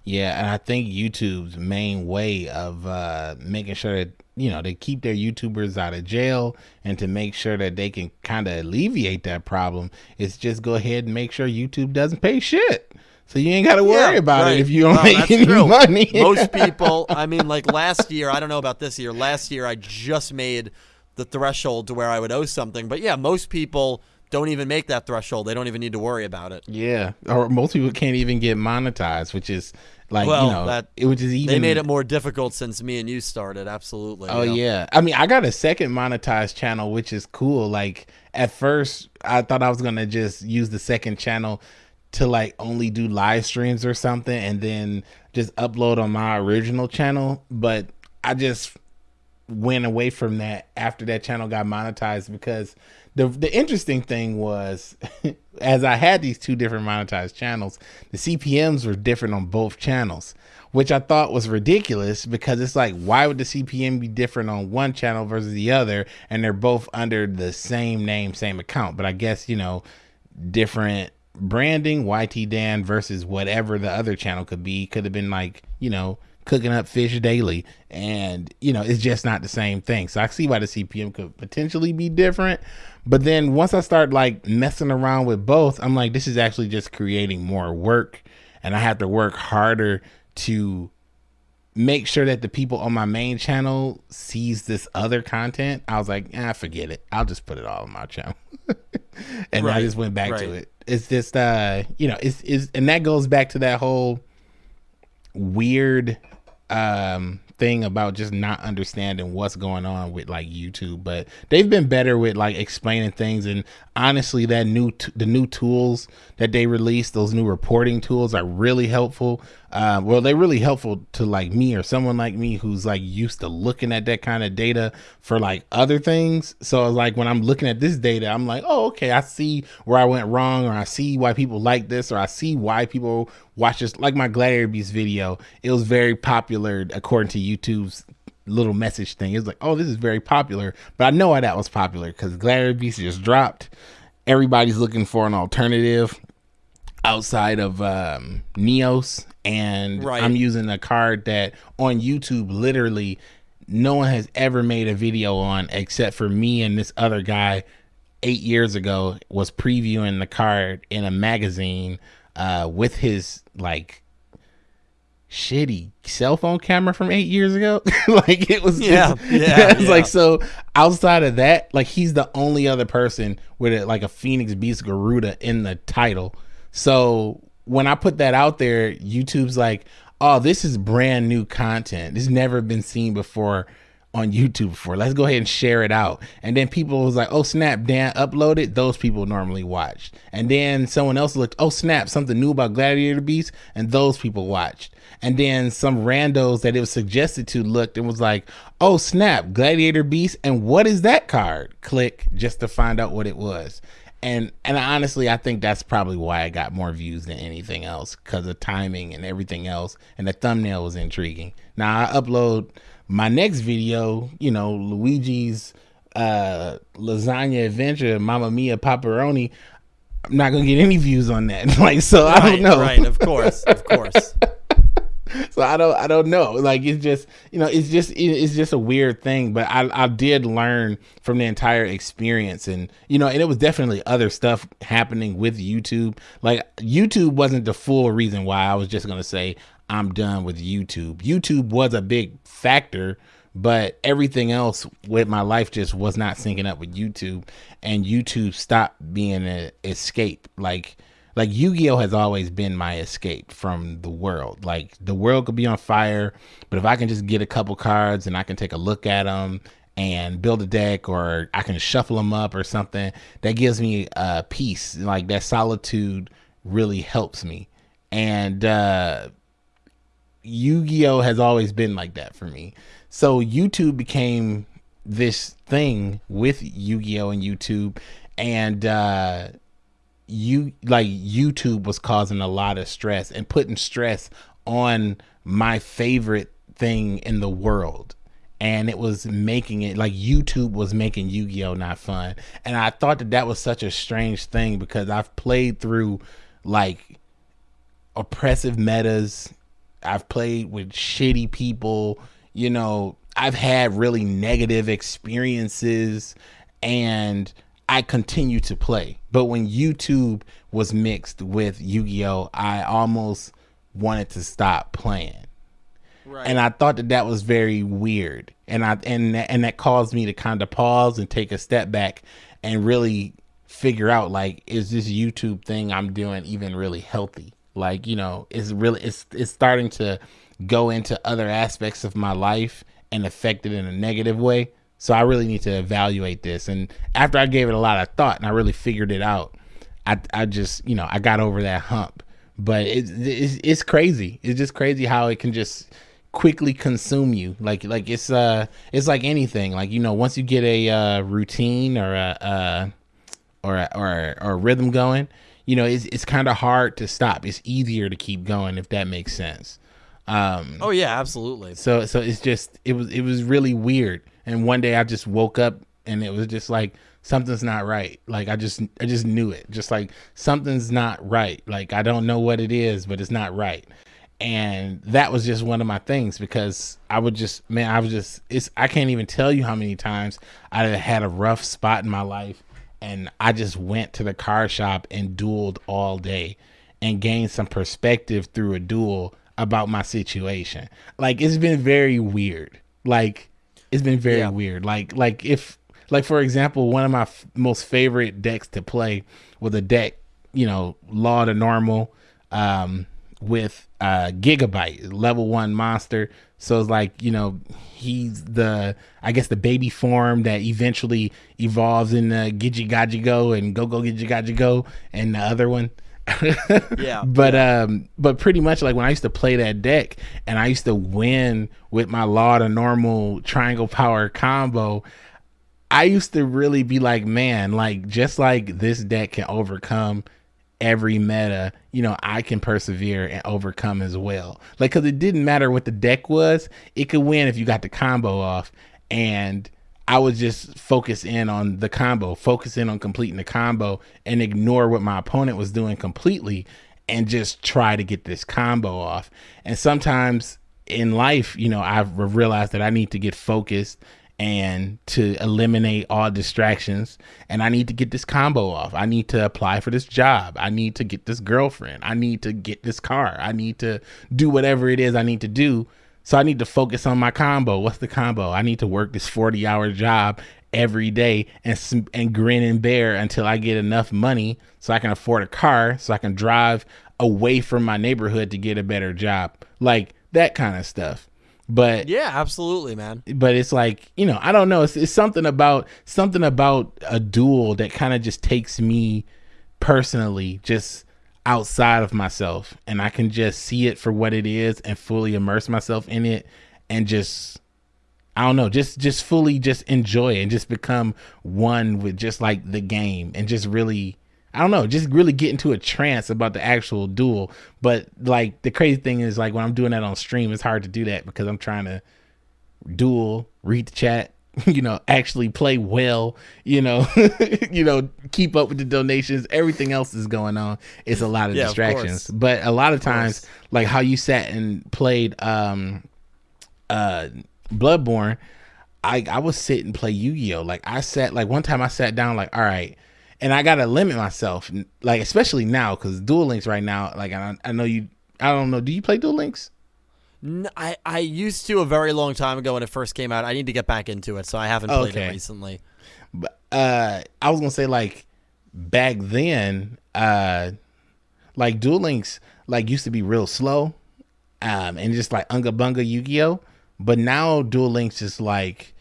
Yeah, and I think YouTube's main way of uh, making sure that you know to keep their YouTubers out of jail and to make sure that they can kind of alleviate that problem is just go ahead and make sure YouTube doesn't pay shit. So you ain't got to worry Yeah, about right. it if you don't Well, make any true. money. Most people, I mean, like last year, I don't know about this year. Last year, I just made the threshold to where I would owe something. But yeah, most people don't even make that threshold. They don't even need to worry about it. yeah, or most people can't even get monetized, which is like Well, you know, that- it which is even They made it more difficult since me and you started. Absolutely. Oh you know. yeah. I mean, I got a second monetized channel, which is cool. Like at first, I thought I was gonna just use the second channel to like only do live streams or something, and then just upload on my original channel. But I just went away from that after that channel got monetized because the the interesting thing was as I had these two different monetized channels, the CPMs were different on both channels, which I thought was ridiculous because it's like why would the CPM be different on one channel versus the other and they're both under the same name, same account. But I guess, you know, different branding, YT Dan versus whatever the other channel could be, could have been like, you know, cooking up fish daily. And you know it's just not the same thing. So i see why the cpm could potentially be different. But then once i start like messing around with both i'm like this is actually just creating more work. And i have to work harder to make sure that the people on my main channel sees this other content. I was like ah forget it. I'll just put it all on my channel. And i just went back to it. It's just uh you know it's, it's and that goes back to that whole weird um thing about just not understanding what's going on with like YouTube but they've been better with like explaining things. And honestly that new t- the new tools that they released those new reporting tools are really helpful uh, well, they're really helpful to like me or someone like me who's like used to looking at that kind of data for like other things. So like when I'm looking at this data, I'm like, oh, okay, I see where I went wrong, or I see why people like this, or I see why people watch this. Like my Gladiator Beast video, it was very popular according to YouTube's little message thing. It was like, oh, this is very popular, but I know why that was popular because Gladiator Beast just dropped. Everybody's looking for an alternative outside of um, Neos, and Right. I'm using a card that on YouTube literally no one has ever made a video on except for me and this other guy eight years ago was previewing the card in a magazine uh, with his like shitty cell phone camera from eight years ago. like it was, Yeah, just- yeah, it's yeah. like so. Outside of that, like he's the only other person with a, like a Phoenix Beast Gairuda in the title. So when I put that out there, YouTube's like, "Oh, this is brand new content. This never been seen before." on YouTube before. Let's go ahead and share it out. And then people was like, oh snap, Dan uploaded. Those people normally watched. And then someone else looked, oh snap, something new about Gladiator Beast, and those people watched. And then some randos that it was suggested to looked and was like, oh snap, Gladiator Beast, and what is that card? Click just to find out what it was. And and honestly, I think that's probably why I got more views than anything else because of timing and everything else. And the thumbnail was intriguing. Now I upload my next video, you know, Luigi's uh lasagna adventure, mama Mia pepperoni. I'm not gonna get any views on that. like so, I don't know. right, of course, of course. so I don't I don't know. Like it's just you know it's just it's just a weird thing. But I I did learn from the entire experience, and you know, and it was definitely other stuff happening with YouTube. Like YouTube wasn't the full reason why I was just gonna say I'm done with YouTube. YouTube was a big factor. But everything else with my life just was not syncing up with YouTube, and YouTube stopped being an escape. Like like Yu-Gi-Oh has always been my escape from the world. Like the world could be on fire, but if I can just get a couple cards and I can take a look at them and build a deck or I can shuffle them up or something, that gives me uh peace. Like that solitude really helps me. And uh Yu-Gi-Oh has always been like that for me. So YouTube became this thing with Yu-Gi-Oh and YouTube and uh you like YouTube was causing a lot of stress and putting stress on my favorite thing in the world. And it was making it like YouTube was making Yu Gi Oh not fun. And I thought that that was such a strange thing because I've played through like oppressive metas. I've played with shitty people. You know, I've had really negative experiences and I continue to play. But when YouTube was mixed with Yu Gi Oh!, I almost wanted to stop playing. Right. And I thought that that was very weird. And I and that- and that caused me to kind of pause and take a step back and really figure out like is this YouTube thing I'm doing even really healthy? Like, you know, it's really it's it's starting to go into other aspects of my life and affect it in a negative way. So I really need to evaluate this. And after I gave it a lot of thought and I really figured it out, I I just, you know, I got over that hump. But it's it's, it's crazy. It's just crazy how it can just quickly consume you like like it's uh it's like anything like you know once you get a uh routine or a uh or a, or a, or a rhythm going you know it's it's kind of hard to stop it's easier to keep going if that makes sense um oh yeah, absolutely. so so it's just it was it was really weird and one day i just woke up and it was just like something's not right. Like i just i just knew it. Just like something's not right. Like i don't know what it is but it's not right. And that was just one of my things because i would just man i was just it's i can't even tell you how many times i had a rough spot in my life and i just went to the car shop and dueled all day and gained some perspective through a duel about my situation. Like it's been very weird. Like it's been very Yeah. weird. Like like if like for example one of my f- most favorite decks to play was a deck you know law to normal um with uh Gigobyte level one monster. So it's like you know he's the i guess the baby form that eventually evolves in uh, gidgy gaji go and go go gidgy gaji go and the other one Yeah, but um but pretty much like when I used to play that deck and I used to win with my law to normal triangle power combo, I used to really be like, man, like just like this deck can overcome every meta, you know, I can persevere and overcome as well. Like, cause it didn't matter what the deck was, it could win if you got the combo off. And I would just focus in on the combo, focus in on completing the combo and ignore what my opponent was doing completely and just try to get this combo off. And sometimes in life, you know, I've realized that I need to get focused and to eliminate all distractions and I need to get this combo off. I need to apply for this job. I need to get this girlfriend. I need to get this car. I need to do whatever it is I need to do. So I need to focus on my combo. What's the combo? I need to work this 40-hour job every day and and grin and bear until I get enough money so I can afford a car so I can drive away from my neighborhood to get a better job. Like that kind of stuff. But yeah, absolutely, man. But it's like you know, I don't know. It's, it's something about something about a duel that kind of just takes me personally just outside of myself, and I can just see it for what it is and fully immerse myself in it, and just I don't know, just just fully just enjoy it and just become one with just like the game and just really I don't know, just really get into a trance about the actual duel. But like the crazy thing is like when I'm doing that on stream, it's hard to do that because I'm trying to duel, read the chat, you know, actually play well, you know, you know, keep up with the donations. Everything else is going on. It's a lot of Yeah, distractions. course. but a lot of times, course. like how you sat and played um uh Bloodborne, I I would sit and play Yu-Gi-Oh. Like I sat like one time I sat down like all right, and I gotta limit myself like especially now because Duel Links right now like I I know you I don't know do you play Duel Links? I, I used to a very long time ago when it first came out. I need to get back into it, so I haven't played Okay. it recently. But uh I was gonna say like back then uh like Duel Links like used to be real slow um and just like unga bunga Yu-Gi-Oh but now Duel Links is like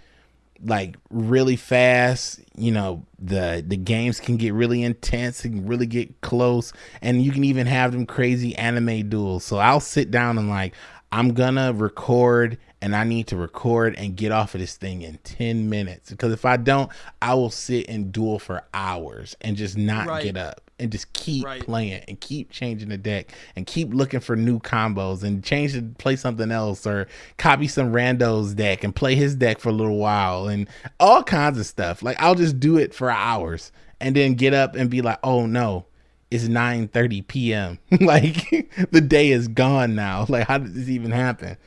like really fast you know the the games can get really intense and really get close and you can even have them crazy anime duels so i'll sit down and like i'm gonna record and i need to record and get off of this thing in 10 minutes because if i don't i will sit and duel for hours and just not Right. get up and just keep Right. playing and keep changing the deck and keep looking for new combos and change to play something else or copy some randos deck and play his deck for a little while and all kinds of stuff. Like I'll just do it for hours and then get up and be like, "Oh no, it's 9:30 p.m. like the day is gone now. Like how did this even happen?"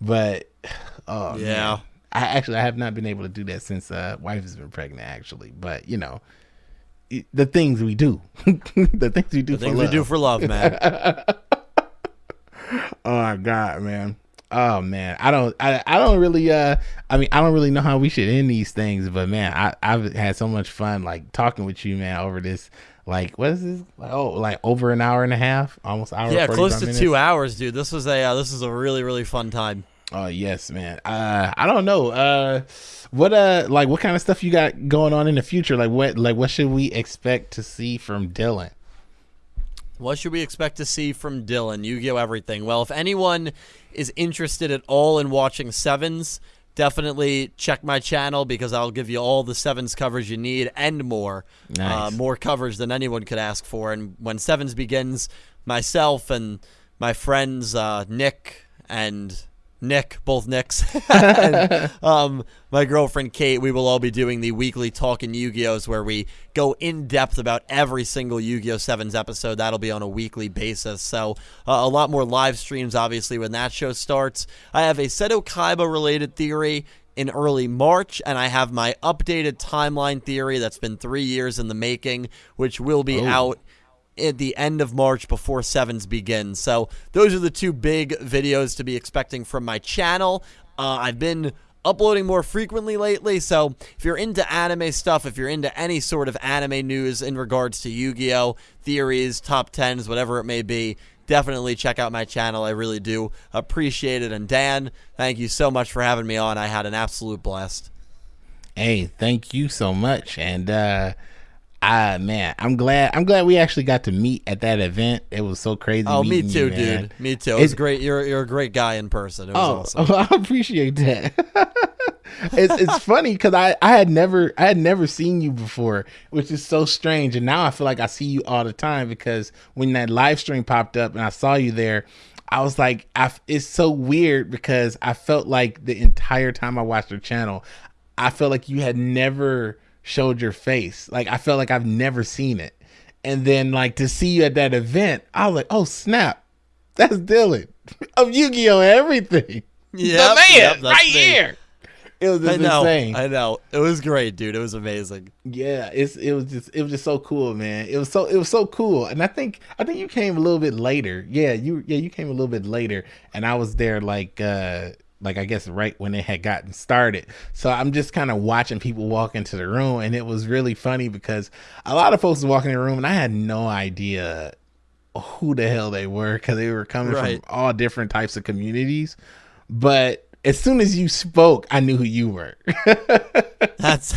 But oh Yeah. man. I actually I have not been able to do that since uh wife has been pregnant actually, but you know, it- the things we do, the things we do The for things love. we do for love, man. Oh my god, man. Oh man, I don't, I, I don't really, uh, I mean, I don't really know how we should end these things, but man, I, I've had so much fun, like talking with you, man, over this, like, what is this? Oh, like over an hour and a half, almost hour. yeah, close to minutes. two hours, dude. This was a uh, this is a really really fun time. Oh yes, man. Uh, I don't know. Uh, what, uh, like, what kind of stuff you got going on in the future? Like, what, like, what should we expect to see from Dylan? What should we expect to see from Dylan? Yu-Gi-Oh! Everything. Well, if anyone is interested at all in watching sevens, definitely check my channel because I'll give you all the sevens coverage you need and more. Nice. Uh, more coverage than anyone could ask for. And when sevens begins, myself and my friends uh, Nick and Nick, both Nicks, and, um, my girlfriend Kate, we will all be doing the weekly Talking Yu-Gi-Ohs where we go in depth about every single Yu-Gi-Oh! Sevens episode. That'll be on a weekly basis. So uh, a lot more live streams, obviously, when that show starts. I have a Seto Kaiba related theory in early March, and I have my updated timeline theory that's been three years in the making, which will be Oh. out at the end of March before Sevens begins. So those are the two big videos to be expecting from my channel. Uh, I've been uploading more frequently lately, so if you're into anime stuff, if you're into any sort of anime news in regards to Yu-Gi-Oh, theories, top tens, whatever it may be, definitely check out my channel. I really do appreciate it. And Dan, thank you so much for having me on. I had an absolute blast. Hey, thank you so much. And uh Ah man, I'm glad. I'm glad we actually got to meet at that event. It was so crazy. Oh, me too, you, dude. Me too. It was It's- great. You're you're a great guy in person. It was Oh, awesome. I appreciate that. it's it's funny because I I had never I had never seen you before, which is so strange. And now I feel like I see you all the time because when that live stream popped up and I saw you there, I was like, I it's so weird because I felt like the entire time I watched your channel, I felt like you had never showed your face. Like I felt like I've never seen it. And then like to see you at that event, I was like, oh snap, that's Dylan of Yu-Gi-Oh! everything. Yep, the man yep, right me. here. It was I know. insane. I know. It was great, dude. It was amazing. yeah, it's it was just it was just so cool, man. It was so it was so cool, and I think I think you came a little bit later. Yeah, you yeah you came a little bit later, and I was there like uh like I guess right when it had gotten started. So I'm just kind of watching people walk into the room, and it was really funny because a lot of folks walking in the room, and I had no idea who the hell they were because they were coming Right. from all different types of communities. But as soon as you spoke, I knew who you were. That's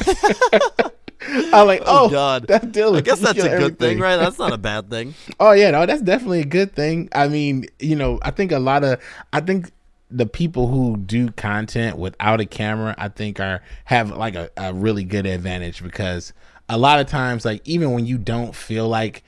I'm like, oh, Oh, God. that's Dylan. I guess that's a good everything. thing, right? That's not a bad thing. Oh yeah, no, that's definitely a good thing. I mean, you know, I think a lot of, I think the people who do content without a camera, I think are have like a, a really good advantage because a lot of times, like even when you don't feel like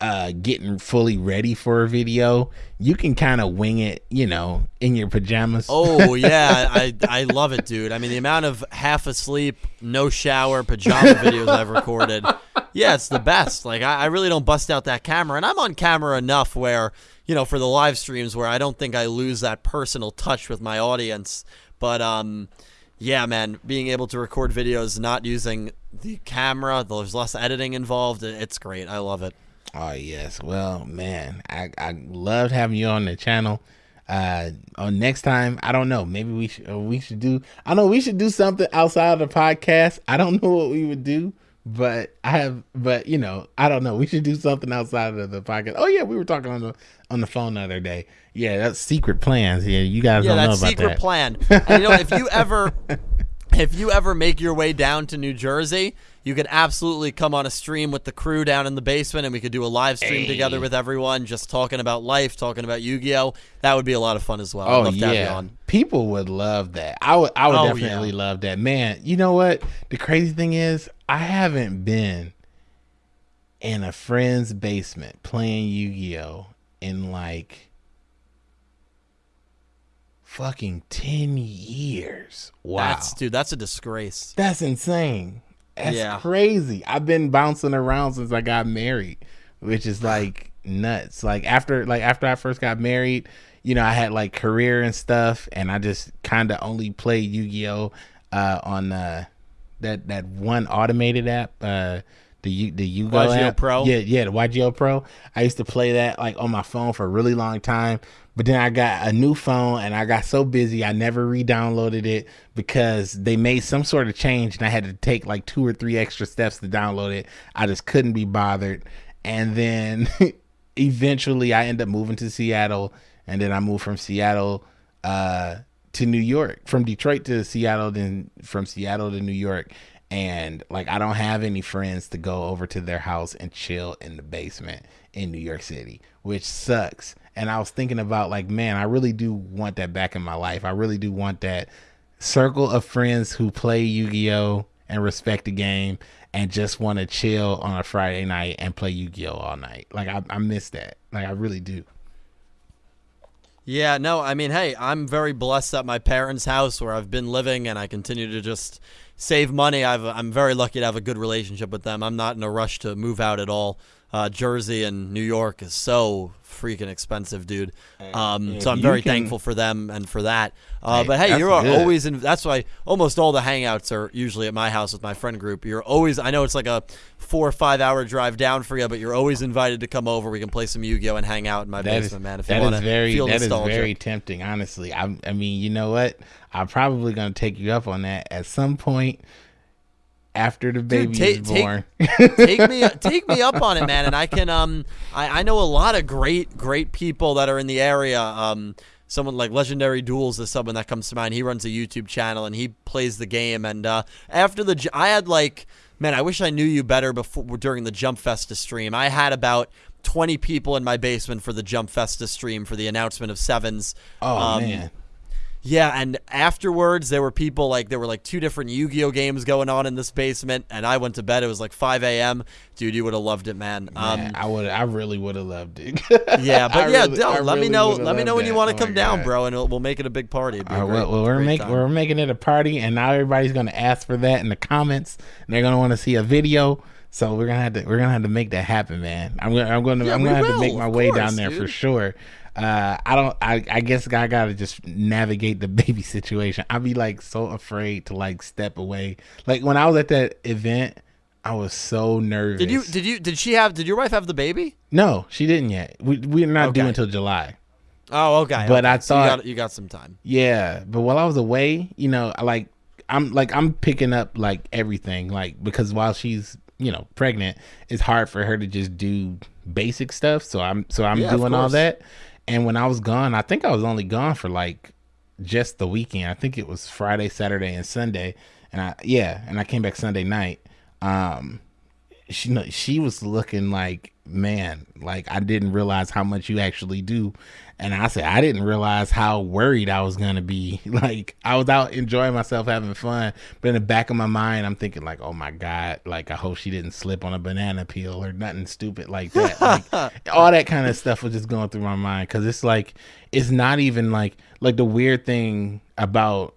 uh getting fully ready for a video, you can kind of wing it, you know, in your pajamas. Oh yeah, I I love it, dude. I mean, the amount of half asleep, no shower, pajama videos I've recorded. Yeah, it's the best. Like I, I really don't bust out that camera, and I'm on camera enough where you know for the live streams where I don't think I lose that personal touch with my audience. But um, yeah, man, being able to record videos not using the camera, there's less editing involved. It's great. I love it. Oh yes, well, man, I I loved having you on the channel. Uh, on next time, I don't know. Maybe we should we should do. I know we should do something outside of the podcast. I don't know what we would do, but I have. But you know, I don't know. We should do something outside of the podcast. Oh yeah, we were talking on the on the phone the other day. Yeah, that's secret plans. Yeah, you guys Yeah, don't know that about secret that. plan. And you know, if you ever if you ever make your way down to New Jersey, you could absolutely come on a stream with the crew down in the basement and we could do a live stream together with everyone, just talking about life, talking about Yu-Gi-Oh. That would be a lot of fun as well. I'd Oh love to have you yeah, on. people would love that. I would. I would Oh, definitely yeah. love that. Man, you know what? The crazy thing is, I haven't been in a friend's basement playing Yu Gi Oh in like fucking ten years. Wow, That's dude, that's a disgrace. that's insane. That's Yeah. crazy. I've been bouncing around since I got married, which is like nuts. Like after like after I first got married, you know, I had like career and stuff and I just kind of only played Yu-Gi-Oh uh on uh that that one automated app uh the the Yugo YGO app. Pro? Yeah, yeah, the YGO Pro. I used to play that like on my phone for a really long time, but then I got a new phone and I got so busy I never re-downloaded it because they made some sort of change and I had to take like two or three extra steps to download it. I just couldn't be bothered. And then eventually I ended up moving to Seattle and then I moved from Seattle uh to New York, from Detroit to Seattle, then from Seattle to New York. And like, I don't have any friends to go over to their house and chill in the basement in New York City, which sucks. And I was thinking about, like, man, I really do want that back in my life. I really do want that circle of friends who play Yu Gi Oh! and respect the game and just want to chill on a Friday night and play Yu Gi Oh! all night. Like, I, I miss that. Like, I really do. Yeah, no, I mean, hey, I'm very blessed at my parents' house where I've been living, and I continue to just save money. I've, I'm very lucky to have a good relationship with them. I'm not in a rush to move out at all. Uh, Jersey and New York is so freaking expensive, dude. Um, yeah, so I'm very can- thankful for them and for that. Uh, Hey, but hey, you're good. always in. That's why almost all the hangouts are usually at my house with my friend group. You're always. I know it's like a four or five hour drive down for you, but you're always invited to come over. We can play some Yu-Gi-Oh and hang out in my That is basement, man. If that want is very feel that is very tempting. Honestly, I I mean, you know what? I'm probably gonna take you up on that at some point after the baby ta- is take- born. take me take me up on it, man. And I can um I, I know a lot of great great people that are in the area. Um, someone like Legendary Duels is someone that comes to mind. He runs a YouTube channel and he plays the game. And uh, after the i had like man, I wish I knew you better before during the Jump Festa stream. I had about 20 people in my basement for the Jump Festa stream for the announcement of Sevens. Oh Um, man. Yeah, and afterwards there were people like there were like two different Yu-Gi-Oh games going on in this basement, and I went to bed. It was like 5 a.m. Dude, you would have loved it, man. Um, Man, I would I really would have loved it. yeah, but I yeah, really- I let me know. Let me know when you want Oh to my come down, bro, and we'll, we'll make it a big party. Be All right, great- well, we're time. we're making it a party, and now everybody's gonna ask for that in the comments. And they're gonna want to see a video, so we're gonna have to we're gonna have to make that happen, man. I'm gonna I'm gonna Yeah, I'm gonna have to make my way course, down there for sure. Uh, I don't. I, I guess I gotta just navigate the baby situation. I'd be like so afraid to like step away. Like when I was at that event, I was so nervous. Did you? Did you? Did she have? Did your wife have the baby? No, she didn't yet. We we're not Okay. due until July. Oh, okay. But okay. I So you thought- got, you got some time. Yeah, but while I was away, you know, like I'm like I'm picking up like everything, like because while she's you know pregnant, it's hard for her to just do basic stuff. So I'm so I'm Yeah, doing all that. And when I was gone, I think I was only gone for like just the weekend. I think it was Friday, Saturday, and Sunday. And I yeah, and I came back Sunday night. Um, she no, she was looking like man like i didn't realize how much you actually do. And i said i didn't realize how worried i was gonna be. Like i was out enjoying myself having fun but in the back of my mind i'm thinking like oh my god like i hope she didn't slip on a banana peel or nothing stupid like that. Like all that kind of stuff was just going through my mind. Because it's like it's not even like like the weird thing about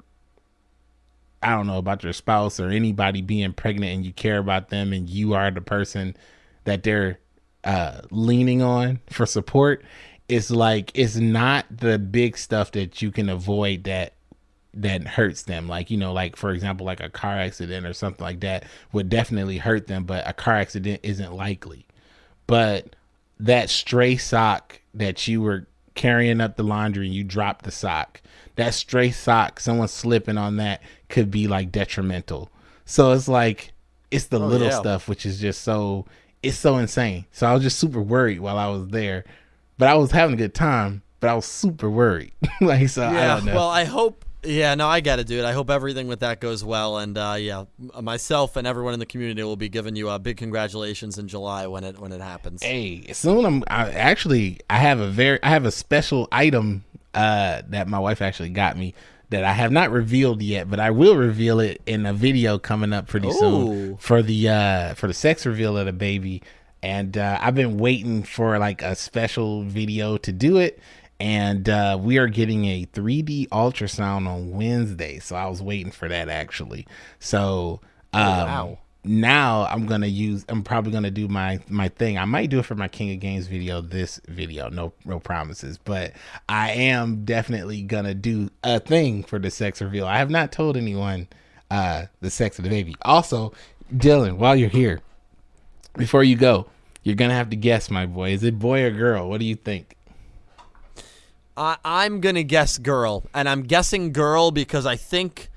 I don't know about your spouse or anybody being pregnant and you care about them and you are the person that they're uh, leaning on for support. It's like it's not the big stuff that you can avoid that that hurts them. Like you know, like for example, like a car accident or something like that would definitely hurt them, but a car accident isn't likely. But that stray sock that you were carrying up the laundry and you drop the sock, that stray sock, someone slipping on that could be like detrimental. So it's like it's the Oh, little yeah. stuff which is just so it's so insane. So I was just super worried while I was there. But I was having a good time, but I was super worried. like so I Yeah. don't know. Well, I hope. Yeah, no, I got to do it. I hope everything with that goes well, and uh, yeah, myself and everyone in the community will be giving you a big congratulations in July when it when it happens. Hey, soon I'm I actually I have a very I have a special item uh that my wife actually got me that I have not revealed yet, but I will reveal it in a video coming up pretty Ooh. soon for the uh for the sex reveal of the baby. And uh I've been waiting for like a special video to do it. And uh we are getting a 3D ultrasound on Wednesday. So I was waiting for that actually. So um wow. now I'm gonna use. I'm probably gonna do my my thing. I might do it for my King of Games video. This video, no no promises, but I am definitely gonna do a thing for the sex reveal. I have not told anyone uh the sex of the baby. Also, Dylan, while you're here, before you go, you're gonna have to guess, my boy. Is it boy or girl? What do you think? I, I'm gonna guess girl, and I'm guessing girl because I think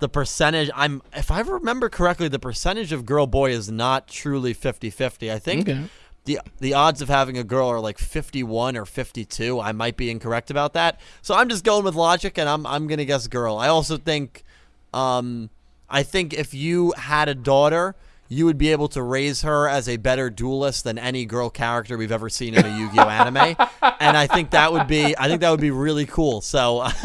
the percentage. I'm if I remember correctly, the percentage of girl boy is not truly 50-50. I think Okay. the the odds of having a girl are like 51 or 52. I might be incorrect about that. So I'm just going with logic, and I'm I'm gonna guess girl. I also think, um, I think if you had a daughter. You would be able to raise her as a better duelist than any girl character we've ever seen in a Yu-Gi-Oh anime, and I think that would be I think that would be really cool. So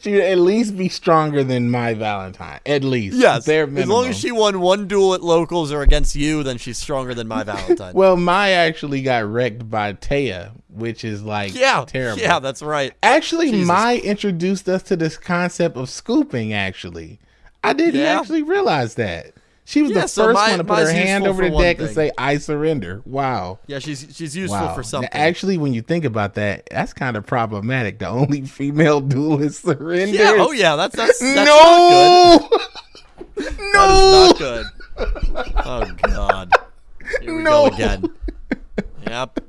She would at least be stronger than Mai Valentine. At least, yes, Bare as long as she won one duel at locals or against you, then she's stronger than Mai Valentine. Well, Mai actually got wrecked by Téa, which is like yeah, terrible. yeah, that's right. Actually, Jesus. Mai introduced us to this concept of scooping. Actually, I didn't Yeah. actually realize that. She was Yeah, the so first Mai- one to put her hand over the deck and say, "I surrender." Wow. Yeah, she's she's useful Wow. for something. Actually, when you think about that, that's kind of problematic. The only female duelist surrenders. yeah, oh yeah, that's that's, that's not no. good. no. Not good. Oh god. Here we No. go again. Yep.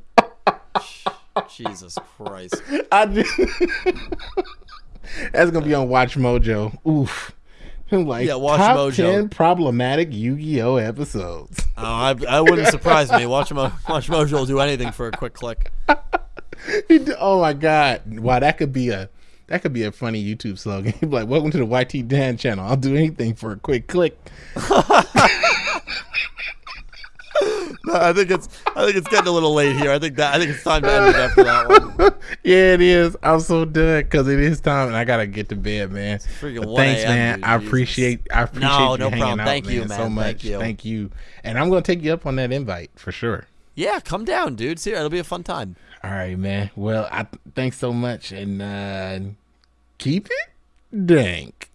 Jesus Christ. I just, that's gonna be on WatchMojo. Oof. Like Yeah, Watch top Mojo. ten problematic Yu-Gi-Oh episodes. Oh, I, I wouldn't surprise me. Watch Mo, WatchMojo will do anything for a quick click. oh my god! Wow, that could be a That could be a funny YouTube slogan. He'd be like, "Welcome to the YT Dan channel. I'll do anything for a quick click." No, I think it's I think it's getting a little late here. I think that I think it's time to end it after that one. yeah, it is. I'm so done because it is time, and I gotta get to bed, man. freaking But 1 thanks, man. I appreciate. I appreciate No, you no hanging problem. out, Thank you, so much. Thank you. Thank you. And I'm gonna take you up on that invite for sure. Yeah, come down, dude. See, it'll be a fun time. All right, man. Well, I thanks so much, and uh keep it dank.